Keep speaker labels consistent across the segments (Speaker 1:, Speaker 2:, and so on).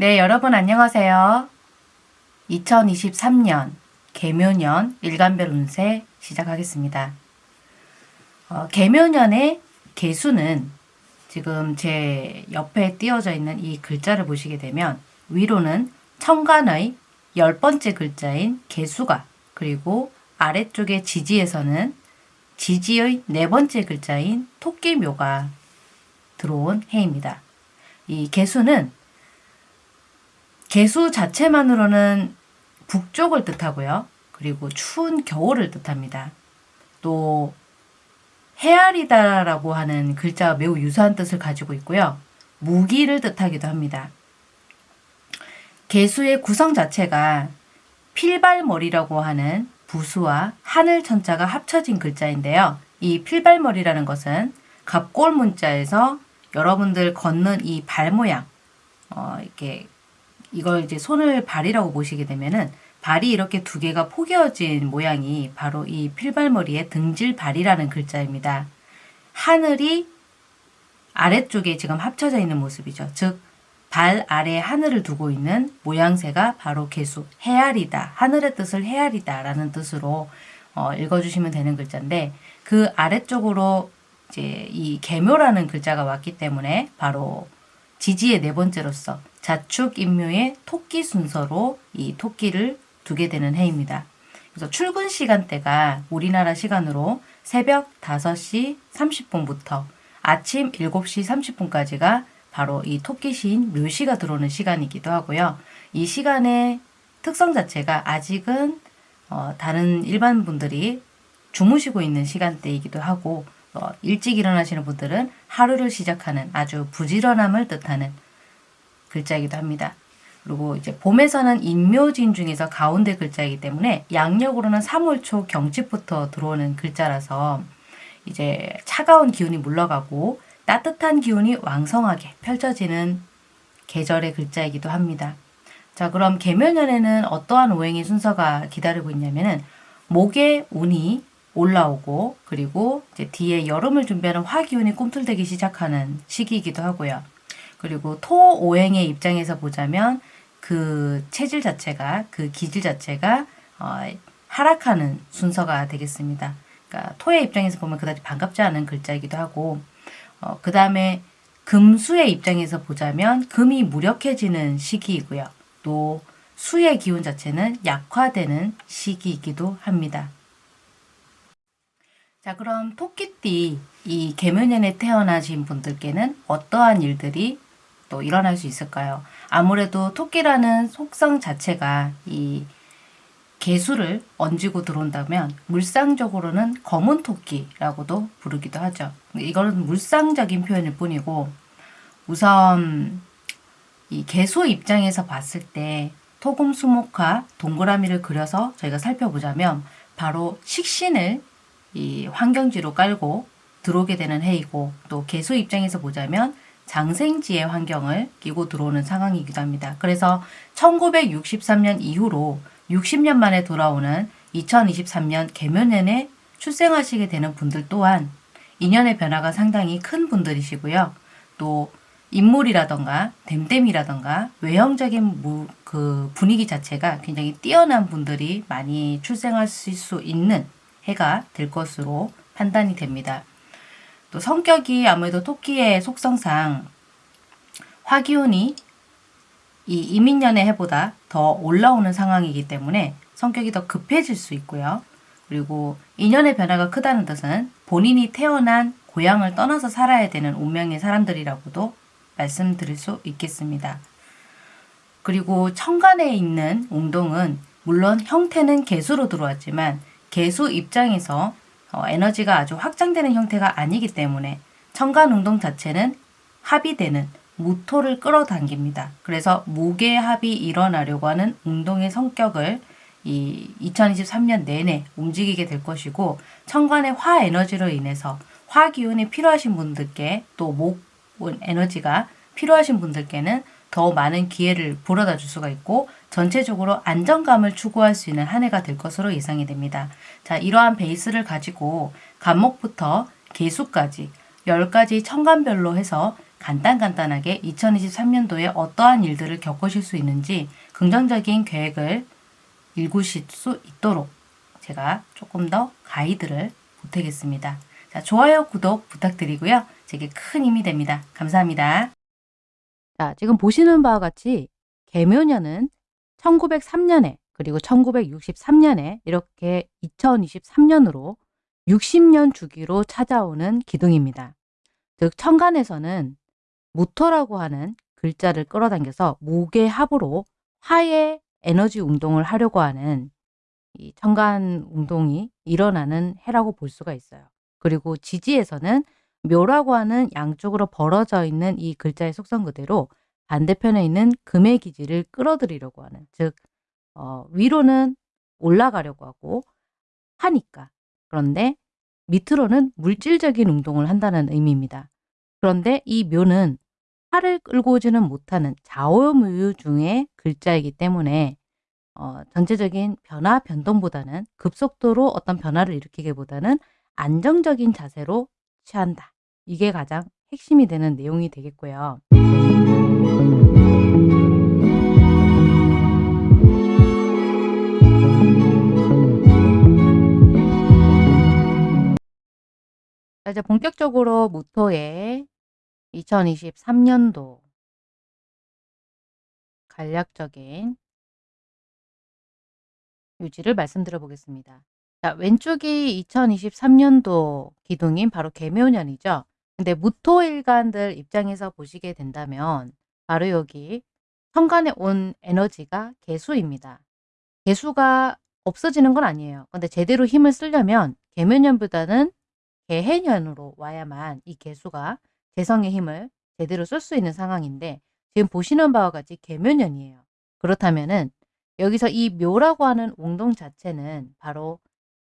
Speaker 1: 네, 여러분 안녕하세요. 2023년 개묘년 일간별 운세 시작하겠습니다. 어, 개묘년의 개수는 지금 제 옆에 띄어져 있는 이 글자를 보시게 되면 위로는 천간의 열 번째 글자인 개수가 그리고 아래쪽에 지지에서는 지지의 네 번째 글자인 토끼묘가 들어온 해입니다. 이 개수는 개수 자체만으로는 북쪽을 뜻하고요. 그리고 추운 겨울을 뜻합니다. 또 헤아리다라고 하는 글자와 매우 유사한 뜻을 가지고 있고요. 무기를 뜻하기도 합니다. 개수의 구성 자체가 필발머리라고 하는 부수와 하늘 천자가 합쳐진 글자인데요. 이 필발머리라는 것은 갑골 문자에서 여러분들 걷는 이 발 모양, 어, 이렇게 이걸 이제 손을 발이라고 보시게 되면은 발이 이렇게 두 개가 포개어진 모양이 바로 이 필발머리의 등질발이라는 글자입니다. 하늘이 아래쪽에 지금 합쳐져 있는 모습이죠. 즉, 발 아래 하늘을 두고 있는 모양새가 바로 개수, 헤아리다, 하늘의 뜻을 헤아리다 라는 뜻으로 어, 읽어주시면 되는 글자인데 그 아래쪽으로 이제 이 개묘라는 글자가 왔기 때문에 바로 지지의 네 번째로서 자축 인묘의 토끼 순서로 이 토끼를 두게 되는 해입니다. 그래서 출근 시간대가 우리나라 시간으로 새벽 5시 30분부터 아침 7시 30분까지가 바로 이 토끼 시인 묘시가 들어오는 시간이기도 하고요. 이 시간의 특성 자체가 아직은 어, 다른 일반 분들이 주무시고 있는 시간대이기도 하고 어, 일찍 일어나시는 분들은 하루를 시작하는 아주 부지런함을 뜻하는 글자이기도 합니다. 그리고 이제 봄에서는 인묘진 중에서 가운데 글자이기 때문에 양력으로는 3월 초 경칩부터 들어오는 글자라서 이제 차가운 기운이 물러가고 따뜻한 기운이 왕성하게 펼쳐지는 계절의 글자이기도 합니다. 자 그럼 개묘년에는 어떠한 오행의 순서가 기다리고 있냐면은 목의 운이 올라오고 그리고 이제 뒤에 여름을 준비하는 화기운이 꿈틀대기 시작하는 시기이기도 하고요. 그리고 토 오행의 입장에서 보자면 그 체질 자체가 그 기질 자체가 어, 하락하는 순서가 되겠습니다. 그러니까 토의 입장에서 보면 그다지 반갑지 않은 글자이기도 하고 어, 그 다음에 금수의 입장에서 보자면 금이 무력해지는 시기이고요. 또 수의 기운 자체는 약화되는 시기이기도 합니다. 자 그럼 토끼띠 이 개묘년에 태어나신 분들께는 어떠한 일들이 또 일어날 수 있을까요? 아무래도 토끼라는 속성 자체가 이 개수를 얹고 들어온다면 물상적으로는 검은 토끼라고도 부르기도 하죠. 이거는 물상적인 표현일 뿐이고 우선 이 개수 입장에서 봤을 때 토금 수목화 동그라미를 그려서 저희가 살펴보자면 바로 식신을 이 환경지로 깔고 들어오게 되는 해이고 또 개수 입장에서 보자면 장생지의 환경을 끼고 들어오는 상황이기도 합니다. 그래서 1963년 이후로 60년 만에 돌아오는 2023년 개묘년에 출생하시게 되는 분들 또한 인연의 변화가 상당히 큰 분들이시고요. 또 인물이라던가 댐댐이라던가 외형적인 그 분위기 자체가 굉장히 뛰어난 분들이 많이 출생하실 수 있는 해가 될 것으로 판단이 됩니다. 또 성격이 아무래도 토끼의 속성상 화기운이 이 이민년의 해보다 더 올라오는 상황이기 때문에 성격이 더 급해질 수 있고요. 그리고 인연의 변화가 크다는 뜻은 본인이 태어난 고향을 떠나서 살아야 되는 운명의 사람들이라고도 말씀드릴 수 있겠습니다. 그리고 천간에 있는 웅동은 물론 형태는 개수로 들어왔지만 개수 입장에서 어, 에너지가 아주 확장되는 형태가 아니기 때문에 천간 운동 자체는 합의되는 무토를 끌어당깁니다. 그래서 무게합이 일어나려고 하는 운동의 성격을 이 2023년 내내 움직이게 될 것이고 천간의 화 에너지로 인해서 화 기운이 필요하신 분들께 또 목 에너지가 필요하신 분들께는 더 많은 기회를 불어다 줄 수가 있고 전체적으로 안정감을 추구할 수 있는 한 해가 될 것으로 예상이 됩니다. 자, 이러한 베이스를 가지고 간목부터 개수까지 10가지 천간별로 해서 간단간단하게 2023년도에 어떠한 일들을 겪으실 수 있는지 긍정적인 계획을 읽으실 수 있도록 제가 조금 더 가이드를 보태겠습니다. 자, 좋아요, 구독 부탁드리고요. 제게 큰 힘이 됩니다. 감사합니다. 자, 지금 보시는 바와 같이 개묘년은 1903년에 그리고 1963년에 이렇게 2023년으로 60년 주기로 찾아오는 기둥입니다. 즉 천간에서는 무토라고 하는 글자를 끌어당겨서 목의 합으로 화의 에너지 운동을 하려고 하는 이 천간 운동이 일어나는 해라고 볼 수가 있어요. 그리고 지지에서는 묘라고 하는 양쪽으로 벌어져 있는 이 글자의 속성 그대로 반대편에 있는 금의 기지를 끌어들이려고 하는 즉 어, 위로는 올라가려고 하고 하니까 그런데 밑으로는 물질적인 운동을 한다는 의미입니다. 그런데 이 묘는 팔을 끌고 오지는 못하는 좌오묘유 중의 글자이기 때문에 어, 전체적인 변화 변동보다는 급속도로 어떤 변화를 일으키기보다는 안정적인 자세로 취한다. 이게 가장 핵심이 되는 내용이 되겠고요. 자, 이제 본격적으로 무토의 2023년도 간략적인 유지를 말씀드려 보겠습니다. 자, 왼쪽이 2023년도 기둥인 바로 개묘년이죠. 근데 무토일간들 입장에서 보시게 된다면 바로 여기 천간에 온 에너지가 개수입니다. 개수가 없어지는 건 아니에요. 근데 제대로 힘을 쓰려면 개묘년보다는 개해년으로 와야만 이 개수가 재성의 힘을 제대로 쓸 수 있는 상황인데 지금 보시는 바와 같이 개묘년이에요. 그렇다면은 여기서 이 묘라고 하는 운동 자체는 바로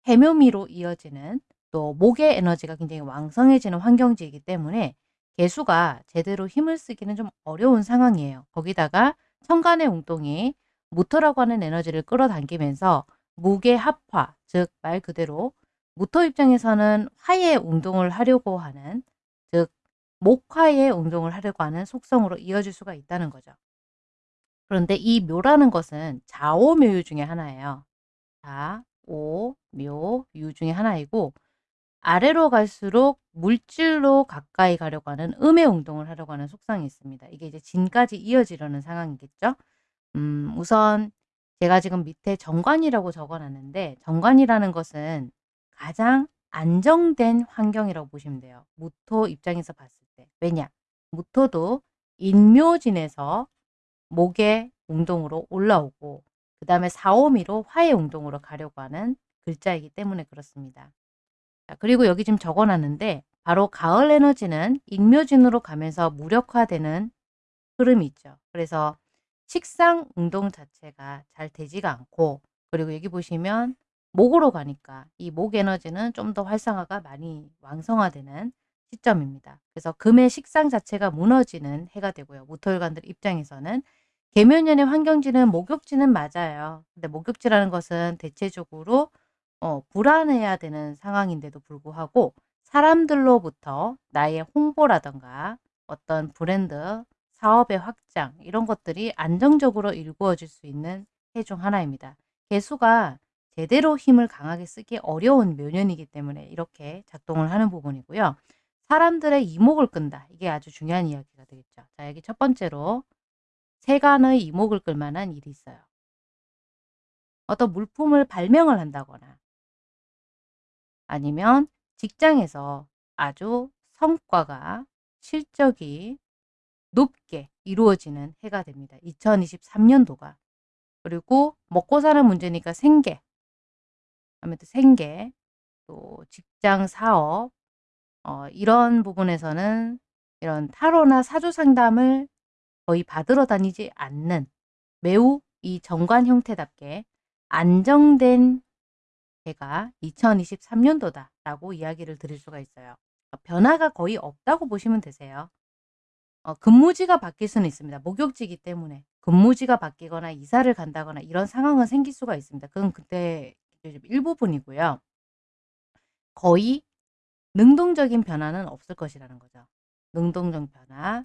Speaker 1: 해묘미로 이어지는 또 목의 에너지가 굉장히 왕성해지는 환경지이기 때문에 개수가 제대로 힘을 쓰기는 좀 어려운 상황이에요. 거기다가 천간의 운동이 무토라고 하는 에너지를 끌어당기면서 무게 합화, 즉 말 그대로 무토 입장에서는 화의 운동을 하려고 하는 즉 목화의 운동을 하려고 하는 속성으로 이어질 수가 있다는 거죠. 그런데 이 묘라는 것은 좌오묘유 중에 하나예요. 좌 오, 묘, 유 중에 하나이고 아래로 갈수록 물질로 가까이 가려고 하는 음의 운동을 하려고 하는 속성이 있습니다. 이게 이제 진까지 이어지려는 상황이겠죠. 음, 우선 제가 지금 밑에 정관이라고 적어놨는데 정관이라는 것은 가장 안정된 환경이라고 보시면 돼요. 무토 입장에서 봤을 때. 왜냐? 무토도 인묘진에서 목의 운동으로 올라오고 그 다음에 사오미로 화의 운동으로 가려고 하는 글자이기 때문에 그렇습니다. 자, 그리고 여기 지금 적어놨는데 바로 가을 에너지는 인묘진으로 가면서 무력화되는 흐름이 있죠. 그래서 식상 운동 자체가 잘 되지가 않고 그리고 여기 보시면 목으로 가니까 이 목 에너지는 좀 더 활성화가 많이 왕성화되는 시점입니다. 그래서 금의 식상 자체가 무너지는 해가 되고요. 무토일관들 입장에서는 개묘년의 환경지는 목욕지는 맞아요. 근데 목욕지라는 것은 대체적으로 어, 불안해야 되는 상황인데도 불구하고 사람들로부터 나의 홍보라던가 어떤 브랜드, 사업의 확장 이런 것들이 안정적으로 일구어질 수 있는 해 중 하나입니다. 개수가 제대로 힘을 강하게 쓰기 어려운 묘년이기 때문에 이렇게 작동을 하는 부분이고요. 사람들의 이목을 끈다. 이게 아주 중요한 이야기가 되겠죠. 자, 여기 첫 번째로 세간의 이목을 끌 만한 일이 있어요. 어떤 물품을 발명을 한다거나 아니면 직장에서 아주 성과가 실적이 높게 이루어지는 해가 됩니다. 2023년도가. 그리고 먹고 사는 문제니까 생계, 아무튼 생계, 또 직장 사업, 어, 이런 부분에서는 이런 타로나 사주 상담을 거의 받으러 다니지 않는 매우 이 정관 형태답게 안정된 해가 2023년도다 라고 이야기를 드릴 수가 있어요. 변화가 거의 없다고 보시면 되세요. 어, 근무지가 바뀔 수는 있습니다. 목욕지기 때문에 근무지가 바뀌거나 이사를 간다거나 이런 상황은 생길 수가 있습니다. 그건 그때 일부분이고요. 거의 능동적인 변화는 없을 것이라는 거죠. 능동적 변화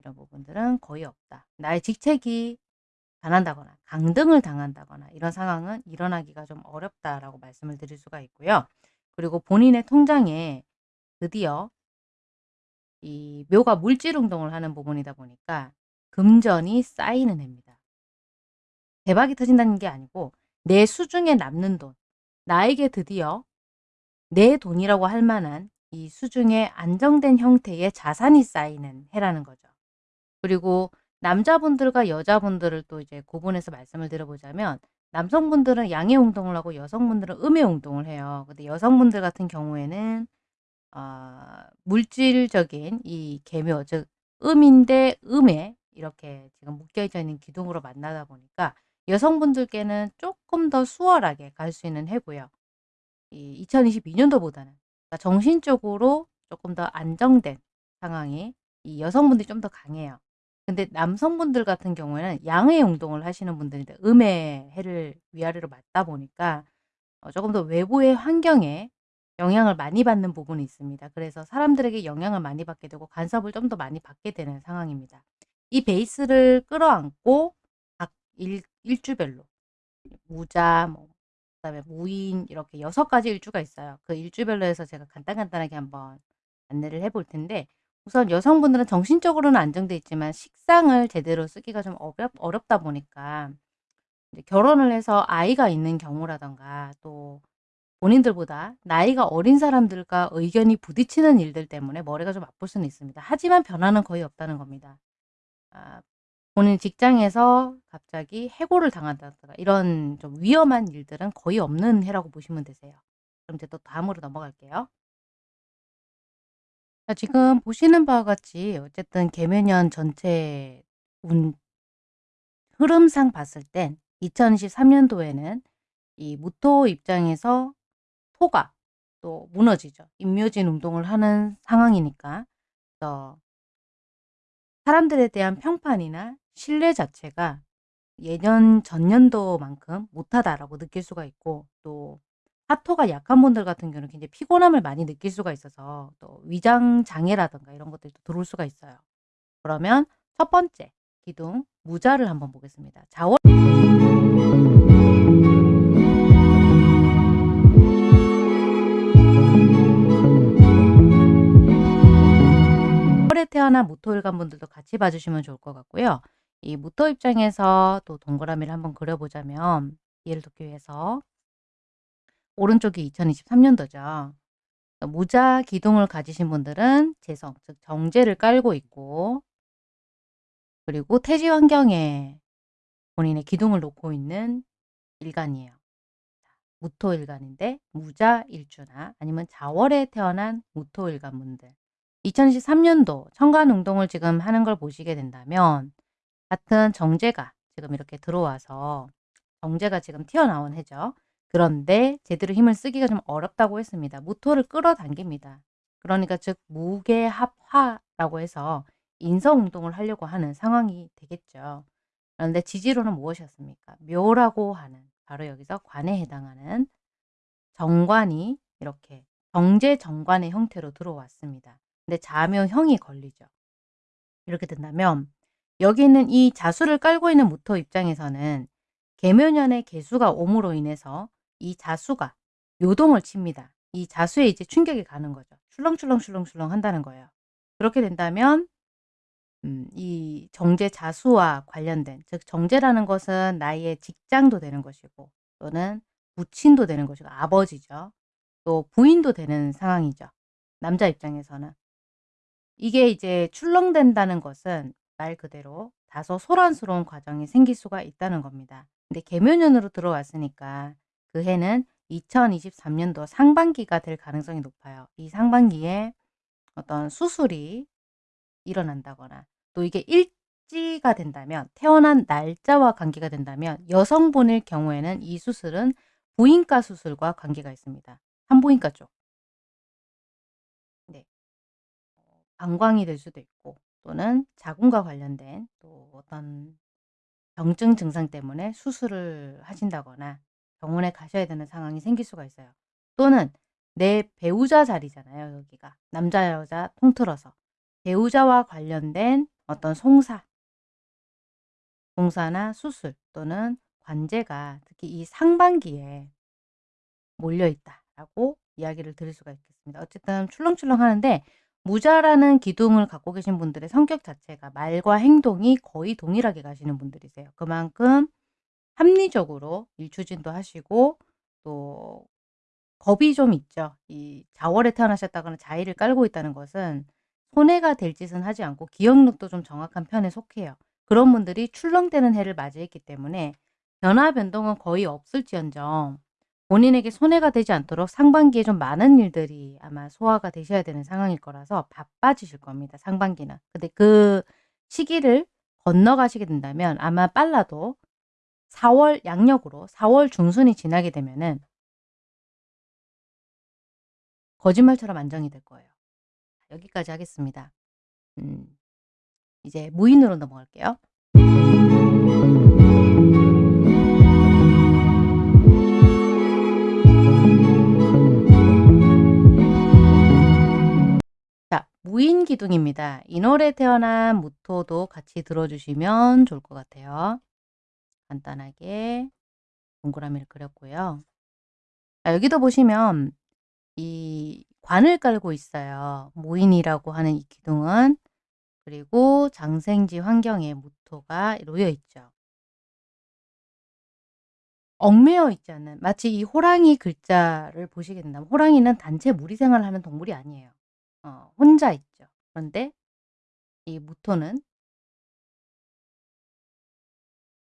Speaker 1: 이런 부분들은 거의 없다. 나의 직책이 변한다거나 강등을 당한다거나 이런 상황은 일어나기가 좀 어렵다라고 말씀을 드릴 수가 있고요. 그리고 본인의 통장에 드디어 이 묘가 물질 운동을 하는 부분이다 보니까 금전이 쌓이는 해입니다. 대박이 터진다는 게 아니고 내 수중에 남는 돈, 나에게 드디어 내 돈이라고 할 만한 이 수중에 안정된 형태의 자산이 쌓이는 해라는 거죠. 그리고 남자분들과 여자분들을 또 이제 구분해서 말씀을 드려보자면 남성분들은 양의 운동을 하고 여성분들은 음의 운동을 해요. 근데 여성분들 같은 경우에는 어, 물질적인 이 계묘, 즉 음인데 음에 이렇게 지금 묶여져 있는 기둥으로 만나다 보니까 여성분들께는 조금 더 수월하게 갈 수 있는 해고요. 이 2022년도보다는 그러니까 정신적으로 조금 더 안정된 상황이 이 여성분들이 좀 더 강해요. 근데 남성분들 같은 경우에는 양의 운동을 하시는 분들인데 음의 해를 위아래로 맞다 보니까 어 조금 더 외부의 환경에 영향을 많이 받는 부분이 있습니다. 그래서 사람들에게 영향을 많이 받게 되고 간섭을 좀 더 많이 받게 되는 상황입니다. 이 베이스를 끌어안고 각 일, 일주별로 무자, 뭐 그 다음에 무인 이렇게 여섯 가지 일주가 있어요. 그 일주별로 해서 제가 간단간단하게 한번 안내를 해볼 텐데 우선 여성분들은 정신적으로는 안정돼 있지만 식상을 제대로 쓰기가 좀 어렵, 어렵다 보니까 결혼을 해서 아이가 있는 경우라던가 또 본인들보다 나이가 어린 사람들과 의견이 부딪히는 일들 때문에 머리가 좀 아플 수는 있습니다. 하지만 변화는 거의 없다는 겁니다. 아, 본인 직장에서 갑자기 해고를 당한다든가 이런 좀 위험한 일들은 거의 없는 해라고 보시면 되세요. 그럼 이제 또 다음으로 넘어갈게요. 자, 지금 보시는 바와 같이 어쨌든 개묘년 전체 운 흐름상 봤을 땐 2023년도에는 이 무토 입장에서 토가 또 무너지죠. 임묘진 운동을 하는 상황이니까 어, 사람들에 대한 평판이나 신뢰 자체가 예년 전년도만큼 못하다라고 느낄 수가 있고 또 사토가 약한 분들 같은 경우는 굉장히 피곤함을 많이 느낄 수가 있어서 또 위장 장애라든가 이런 것들도 들어올 수가 있어요. 그러면 첫 번째 기둥 무자를 한번 보겠습니다. 월에 태어난 무토일간 분들도 같이 봐주시면 좋을 것 같고요. 이 무토 입장에서 또 동그라미를 한번 그려보자면 이해를 돕기 위해서 오른쪽이 2023년도죠. 무자 기둥을 가지신 분들은 재성, 즉 정제를 깔고 있고 그리고 태지 환경에 본인의 기둥을 놓고 있는 일간이에요. 무토 일간인데 무자 일주나 아니면 자월에 태어난 무토 일간 분들 2023년도 천간 운동을 지금 하는 걸 보시게 된다면 같은 정제가 지금 이렇게 들어와서 정제가 지금 튀어나온 해죠. 그런데 제대로 힘을 쓰기가 좀 어렵다고 했습니다. 무토를 끌어당깁니다. 그러니까 즉 무게합화라고 해서 인성운동을 하려고 하는 상황이 되겠죠. 그런데 지지로는 무엇이었습니까? 묘라고 하는 바로 여기서 관에 해당하는 정관이 이렇게 정제 정관의 형태로 들어왔습니다. 근데 자묘형이 걸리죠. 이렇게 된다면 여기 있는 이 자수를 깔고 있는 무토 입장에서는 개묘년의 개수가 옴으로 인해서 이 자수가 요동을 칩니다. 이 자수에 이제 충격이 가는 거죠. 출렁출렁출렁출렁 한다는 거예요. 그렇게 된다면 음, 이 정제 자수와 관련된 즉 정제라는 것은 나의 직장도 되는 것이고 또는 부친도 되는 것이고 아버지죠. 또 부인도 되는 상황이죠. 남자 입장에서는. 이게 이제 출렁된다는 것은 말 그대로 다소 소란스러운 과정이 생길 수가 있다는 겁니다. 근데 개묘년으로 들어왔으니까 그 해는 2023년도 상반기가 될 가능성이 높아요. 이 상반기에 어떤 수술이 일어난다거나 또 이게 일지가 된다면 태어난 날짜와 관계가 된다면 여성분일 경우에는 이 수술은 부인과 수술과 관계가 있습니다. 산부인과 쪽. 네. 방광이 될 수도 있고 또는 자궁과 관련된 또 어떤 병증 증상 때문에 수술을 하신다거나 병원에 가셔야 되는 상황이 생길 수가 있어요. 또는 내 배우자 자리잖아요. 여기가. 남자 여자 통틀어서. 배우자와 관련된 어떤 송사, 봉사나 수술 또는 관제가 특히 이 상반기에 몰려있다라고 이야기를 드릴 수가 있겠습니다. 어쨌든 출렁출렁 하는데 무자라는 기둥을 갖고 계신 분들의 성격 자체가 말과 행동이 거의 동일하게 가시는 분들이세요. 그만큼 합리적으로 일 추진도 하시고 또 겁이 좀 있죠. 이 자월에 태어나셨다거나 자의를 깔고 있다는 것은 손해가 될 짓은 하지 않고 기억력도 좀 정확한 편에 속해요. 그런 분들이 출렁대는 해를 맞이했기 때문에 변화 변동은 거의 없을지언정 본인에게 손해가 되지 않도록 상반기에 좀 많은 일들이 아마 소화가 되셔야 되는 상황일 거라서 바빠지실 겁니다. 상반기는. 근데 그 시기를 건너가시게 된다면 아마 빨라도 4월 양력으로 4월 중순이 지나게 되면은 거짓말처럼 안정이 될 거예요. 여기까지 하겠습니다. 음, 이제 무인으로 넘어갈게요. 자, 무인 기둥입니다. 인월에 태어난 무토도 같이 들어주시면 좋을 것 같아요. 간단하게 동그라미를 그렸고요. 자, 여기도 보시면 이 관을 깔고 있어요. 무인이라고 하는 이 기둥은 그리고 장생지 환경에 무토가 놓여 있죠. 얽매여 있지 않는 마치 이 호랑이 글자를 보시게 된다면 호랑이는 단체 무리 생활을 하는 동물이 아니에요. 어, 혼자 있죠. 그런데 이 무토는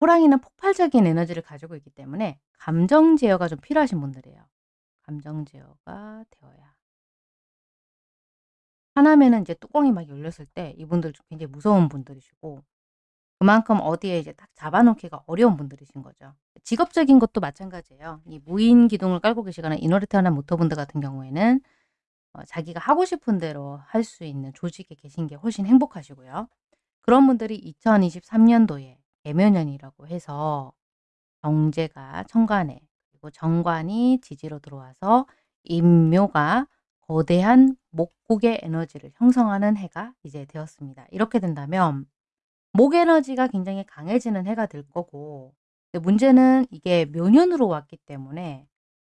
Speaker 1: 호랑이는 폭발적인 에너지를 가지고 있기 때문에 감정 제어가 좀 필요하신 분들이에요. 감정 제어가 되어야. 하나면은 이제 뚜껑이 막 열렸을 때 이분들 좀 굉장히 무서운 분들이시고 그만큼 어디에 이제 딱 잡아놓기가 어려운 분들이신 거죠. 직업적인 것도 마찬가지예요. 이 무인 기둥을 깔고 계시거나 태어난 모터분들 같은 경우에는 어, 자기가 하고 싶은 대로 할 수 있는 조직에 계신 게 훨씬 행복하시고요. 그런 분들이 2023년도에 개묘년이라고 해서 정제가 천간에 그리고 정관이 지지로 들어와서 임묘가 거대한 목국의 에너지를 형성하는 해가 이제 되었습니다. 이렇게 된다면 목 에너지가 굉장히 강해지는 해가 될 거고 문제는 이게 묘년으로 왔기 때문에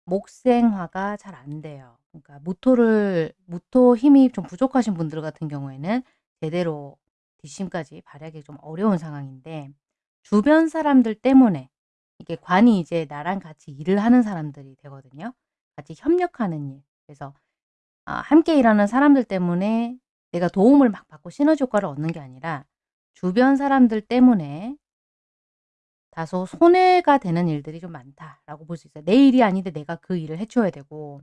Speaker 1: 목생화가 잘 안 돼요. 그러니까 무토를 무토 힘이 좀 부족하신 분들 같은 경우에는 제대로 뒷심까지 발휘하기 좀 어려운 상황인데 주변 사람들 때문에 이게 관이 이제 나랑 같이 일을 하는 사람들이 되거든요. 같이 협력하는 일. 그래서 아, 함께 일하는 사람들 때문에 내가 도움을 막 받고 시너지 효과를 얻는 게 아니라 주변 사람들 때문에 다소 손해가 되는 일들이 좀 많다라고 볼 수 있어요. 내 일이 아닌데 내가 그 일을 해줘야 되고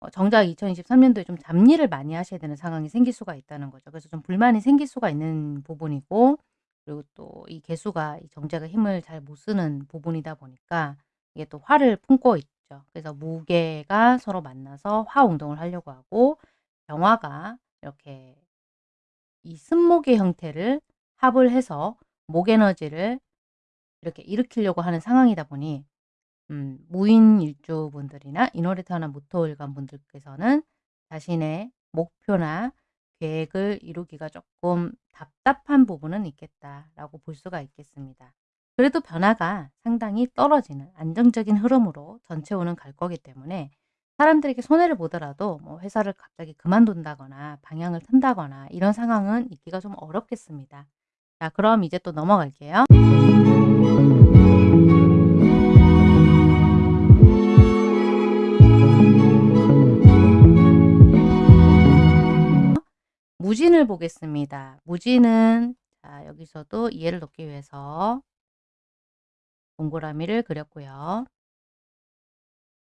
Speaker 1: 어, 정작 2023년도에 좀 잡일을 많이 하셔야 되는 상황이 생길 수가 있다는 거죠. 그래서 좀 불만이 생길 수가 있는 부분이고 그리고 또 이 개수가 이 정제가 힘을 잘 못 쓰는 부분이다 보니까 이게 또 화를 품고 있죠. 그래서 무게가 서로 만나서 화 운동을 하려고 하고 병화가 이렇게 이 승목의 형태를 합을 해서 목 에너지를 이렇게 일으키려고 하는 상황이다 보니 음, 무인 일주분들이나 인월에 태어난 무토일간 분들께서는 자신의 목표나 계획을 이루기가 조금 답답한 부분은 있겠다라고 볼 수가 있겠습니다. 그래도 변화가 상당히 떨어지는 안정적인 흐름으로 전체오는 갈 거기 때문에 사람들에게 손해를 보더라도 뭐 회사를 갑자기 그만둔다거나 방향을 튼다거나 이런 상황은 있기가 좀 어렵겠습니다. 자 그럼 이제 또 넘어갈게요. 무진을 보겠습니다. 무진은 자 여기서도 이해를 돕기 위해서 동그라미를 그렸고요.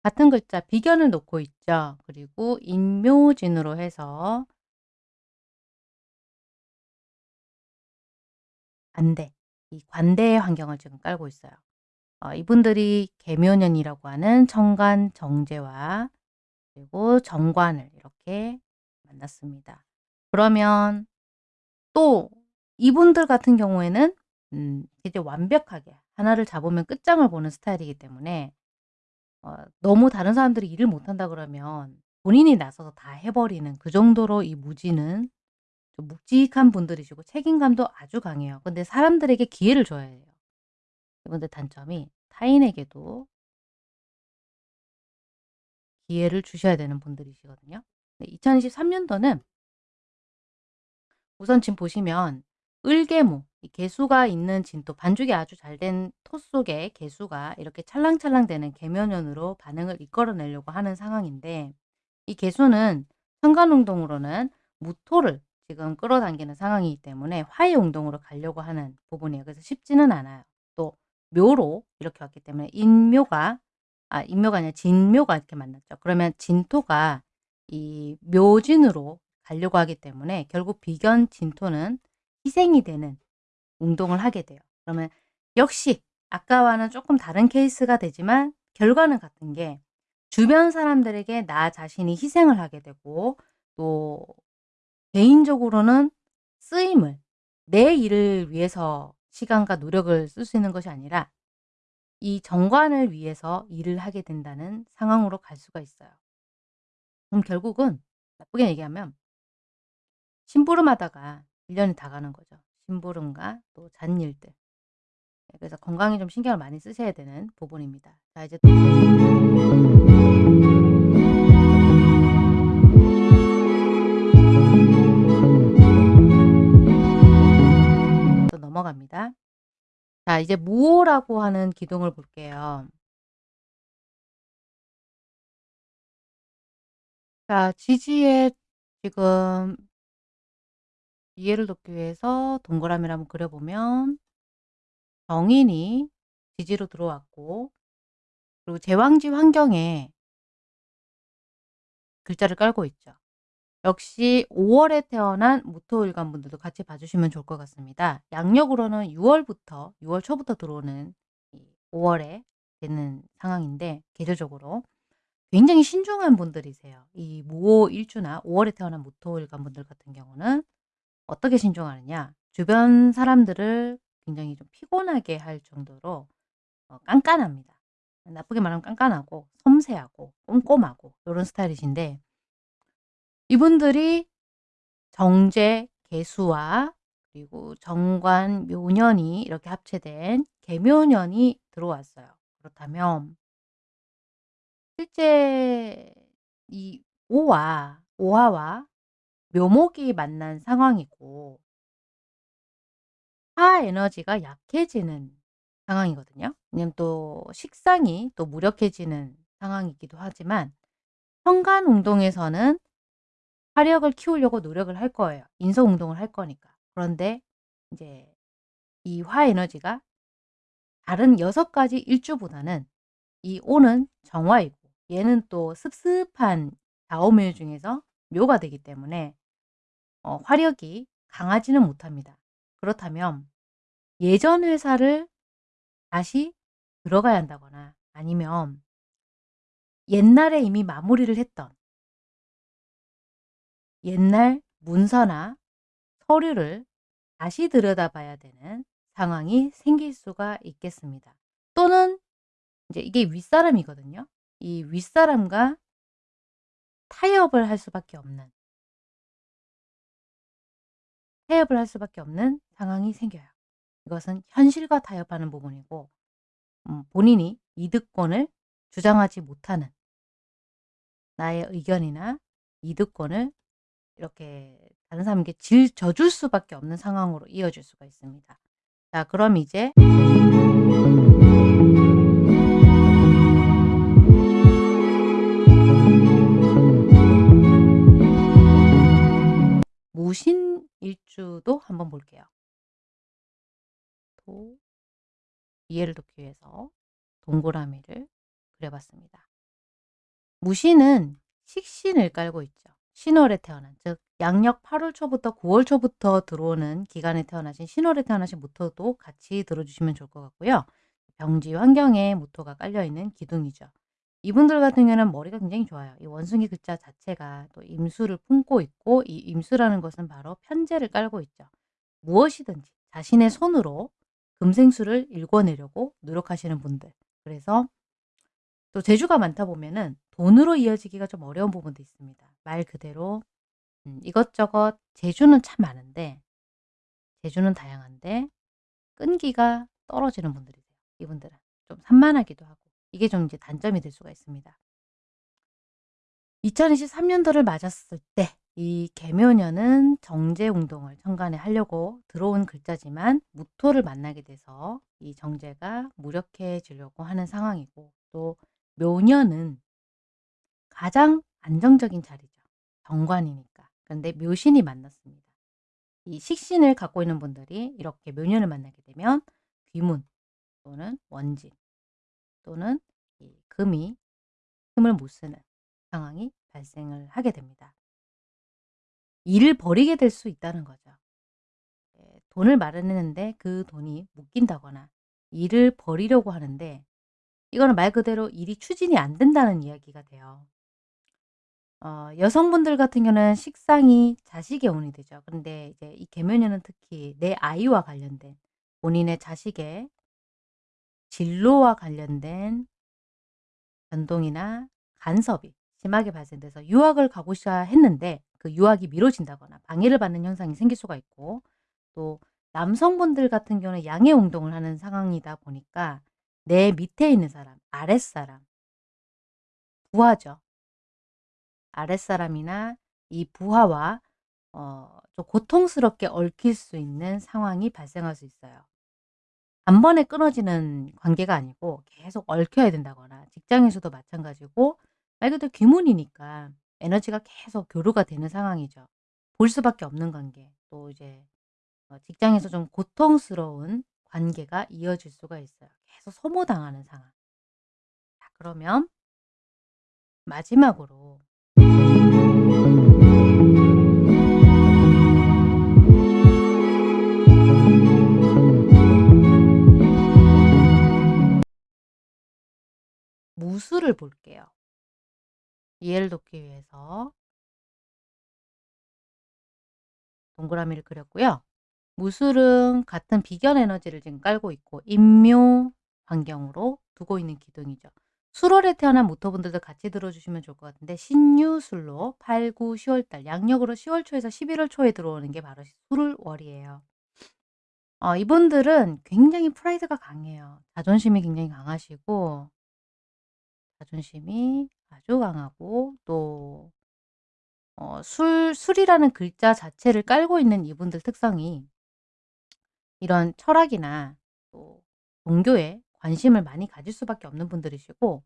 Speaker 1: 같은 글자 비견을 놓고 있죠. 그리고 인묘진으로 해서 관대, 이 관대의 환경을 지금 깔고 있어요. 어, 이분들이 개묘년이라고 하는 청관 정제와 그리고 정관을 이렇게 만났습니다. 그러면 또 이분들 같은 경우에는 음, 이제 완벽하게 하나를 잡으면 끝장을 보는 스타일이기 때문에 어, 너무 다른 사람들이 일을 못한다 그러면 본인이 나서서 다 해버리는 그 정도로 이 무지는 좀 묵직한 분들이시고 책임감도 아주 강해요. 근데 사람들에게 기회를 줘야 해요. 이분들 단점이 타인에게도 기회를 주셔야 되는 분들이시거든요. 네, 2023년도는 우선 지금 보시면 을개무, 이 개수가 있는 진토, 반죽이 아주 잘 된 토 속에 개수가 이렇게 찰랑찰랑 되는 개묘년으로 반응을 이끌어내려고 하는 상황인데 이 개수는 현관운동으로는 무토를 지금 끌어당기는 상황이기 때문에 화해운동으로 가려고 하는 부분이에요. 그래서 쉽지는 않아요. 또 묘로 이렇게 왔기 때문에 인묘가 아 인묘가 아니라 진묘가 이렇게 만났죠. 그러면 진토가 이 묘진으로 가려고 하기 때문에 결국 비견 진토는 희생이 되는 운동을 하게 돼요. 그러면 역시 아까와는 조금 다른 케이스가 되지만 결과는 같은 게 주변 사람들에게 나 자신이 희생을 하게 되고 또 개인적으로는 쓰임을 내 일을 위해서 시간과 노력을 쓸 수 있는 것이 아니라 이 정관을 위해서 일을 하게 된다는 상황으로 갈 수가 있어요. 그럼 결국은 나쁘게 얘기하면 심부름하다가 1년이 다 가는 거죠. 심부름과 또 잔일들. 네, 그래서 건강에 좀 신경을 많이 쓰셔야 되는 부분입니다. 자 이제 또또 넘어갑니다. 자 이제 무오라고 하는 기둥을 볼게요. 자 지지에 지금 이해를 돕기 위해서 동그라미를 한번 그려보면 정인이 지지로 들어왔고 그리고 제왕지 환경에 글자를 깔고 있죠. 역시 5월에 태어난 무토일간 분들도 같이 봐주시면 좋을 것 같습니다. 양력으로는 6월부터 6월 초부터 들어오는 5월에 되는 상황인데 계절적으로 굉장히 신중한 분들이세요. 이 무호 일주나 5월에 태어난 무토일간 분들 같은 경우는 어떻게 신중하느냐 주변 사람들을 굉장히 좀 피곤하게 할 정도로 어, 깐깐합니다. 나쁘게 말하면 깐깐하고 섬세하고 꼼꼼하고 이런 스타일이신데 이분들이 정제, 개수와 그리고 정관, 묘년이 이렇게 합체된 개묘년이 들어왔어요. 그렇다면 실제 이 오와 오화와 묘목이 만난 상황이고 화 에너지가 약해지는 상황이거든요. 왜냐면 또 식상이 또 무력해지는 상황이기도 하지만 현관 운동에서는 화력을 키우려고 노력을 할 거예요. 인서 운동을 할 거니까. 그런데 이제 이 화 에너지가 다른 여섯 가지 일주보다는 이 오는 정화이고 얘는 또 습습한 다오묘 중에서 묘가 되기 때문에 어, 화력이 강하지는 못합니다. 그렇다면 예전 회사를 다시 들어가야 한다거나 아니면 옛날에 이미 마무리를 했던 옛날 문서나 서류를 다시 들여다봐야 되는 상황이 생길 수가 있겠습니다. 또는 이제 이게 윗사람이거든요. 이 윗사람과 타협을 할 수밖에 없는 타협을 할 수밖에 없는 상황이 생겨요. 이것은 현실과 타협하는 부분이고 음, 본인이 이득권을 주장하지 못하는 나의 의견이나 이득권을 이렇게 다른 사람에게 질 져줄 수밖에 없는 상황으로 이어질 수가 있습니다. 자 그럼 이제 무신일주도 한번 볼게요. 또 이해를 돕기 위해서 동그라미를 그려봤습니다. 무신은 식신을 깔고 있죠. 신월에 태어난 즉 양력 8월 초부터 9월 초부터 들어오는 기간에 태어나신 신월에 태어나신 무토도 같이 들어주시면 좋을 것 같고요. 병지 환경에 무토가 깔려있는 기둥이죠. 이분들 같은 경우는 머리가 굉장히 좋아요. 이 원숭이 글자 자체가 또 임수를 품고 있고 이 임수라는 것은 바로 편제를 깔고 있죠. 무엇이든지 자신의 손으로 금생수를 읽어내려고 노력하시는 분들. 그래서 또 재주가 많다 보면은 돈으로 이어지기가 좀 어려운 부분도 있습니다. 말 그대로 음 이것저것 재주는 참 많은데 재주는 다양한데 끈기가 떨어지는 분들이세요. 이분들은 좀 산만하기도 하고 이게 좀 이제 단점이 될 수가 있습니다. 2023 년도를 맞았을 때 이 개묘년은 정제 운동을 천간에 하려고 들어온 글자지만 무토를 만나게 돼서 이 정제가 무력해지려고 하는 상황이고 또 묘년은 가장 안정적인 자리죠. 정관이니까. 그런데 묘신이 만났습니다. 이 식신을 갖고 있는 분들이 이렇게 묘년을 만나게 되면 귀문 또는 원진 또는 이 금이 힘을 못 쓰는 상황이 발생을 하게 됩니다. 일을 버리게 될 수 있다는 거죠. 예, 돈을 마련했는데 그 돈이 묶인다거나 일을 버리려고 하는데 이거는 말 그대로 일이 추진이 안 된다는 이야기가 돼요. 어, 여성분들 같은 경우는 식상이 자식의 운이 되죠. 근데 이제 이 개묘년은 특히 내 아이와 관련된 본인의 자식의 진로와 관련된 변동이나 간섭이 심하게 발생돼서 유학을 가고 싶어 했는데 그 유학이 미뤄진다거나 방해를 받는 현상이 생길 수가 있고 또 남성분들 같은 경우는 양해 운동을 하는 상황이다 보니까 내 밑에 있는 사람, 아랫사람, 부하죠. 아랫사람이나 이 부하와 어, 좀 고통스럽게 얽힐 수 있는 상황이 발생할 수 있어요. 단번에 끊어지는 관계가 아니고 계속 얽혀야 된다거나 직장에서도 마찬가지고 말 그대로 귀문이니까 에너지가 계속 교류가 되는 상황이죠. 볼 수밖에 없는 관계. 또 이제 어 직장에서 좀 고통스러운 관계가 이어질 수가 있어요. 계속 소모당하는 상황. 자 그러면 마지막으로 무술을 볼게요. 이해를 돕기 위해서 동그라미를 그렸고요. 무술은 같은 비견 에너지를 지금 깔고 있고 인묘 환경으로 두고 있는 기둥이죠. 수월에 태어난 모토분들도 같이 들어주시면 좋을 것 같은데 신유술로 8, 9, 10월달 양력으로 10월 초에서 11월 초에 들어오는 게 바로 술월이에요. 어, 이분들은 굉장히 프라이드가 강해요. 자존심이 굉장히 강하시고 자존심이 아주 강하고 또 어, 술, 술이라는 글자 자체를 깔고 있는 이분들 특성이 이런 철학이나 또 종교에 관심을 많이 가질 수밖에 없는 분들이시고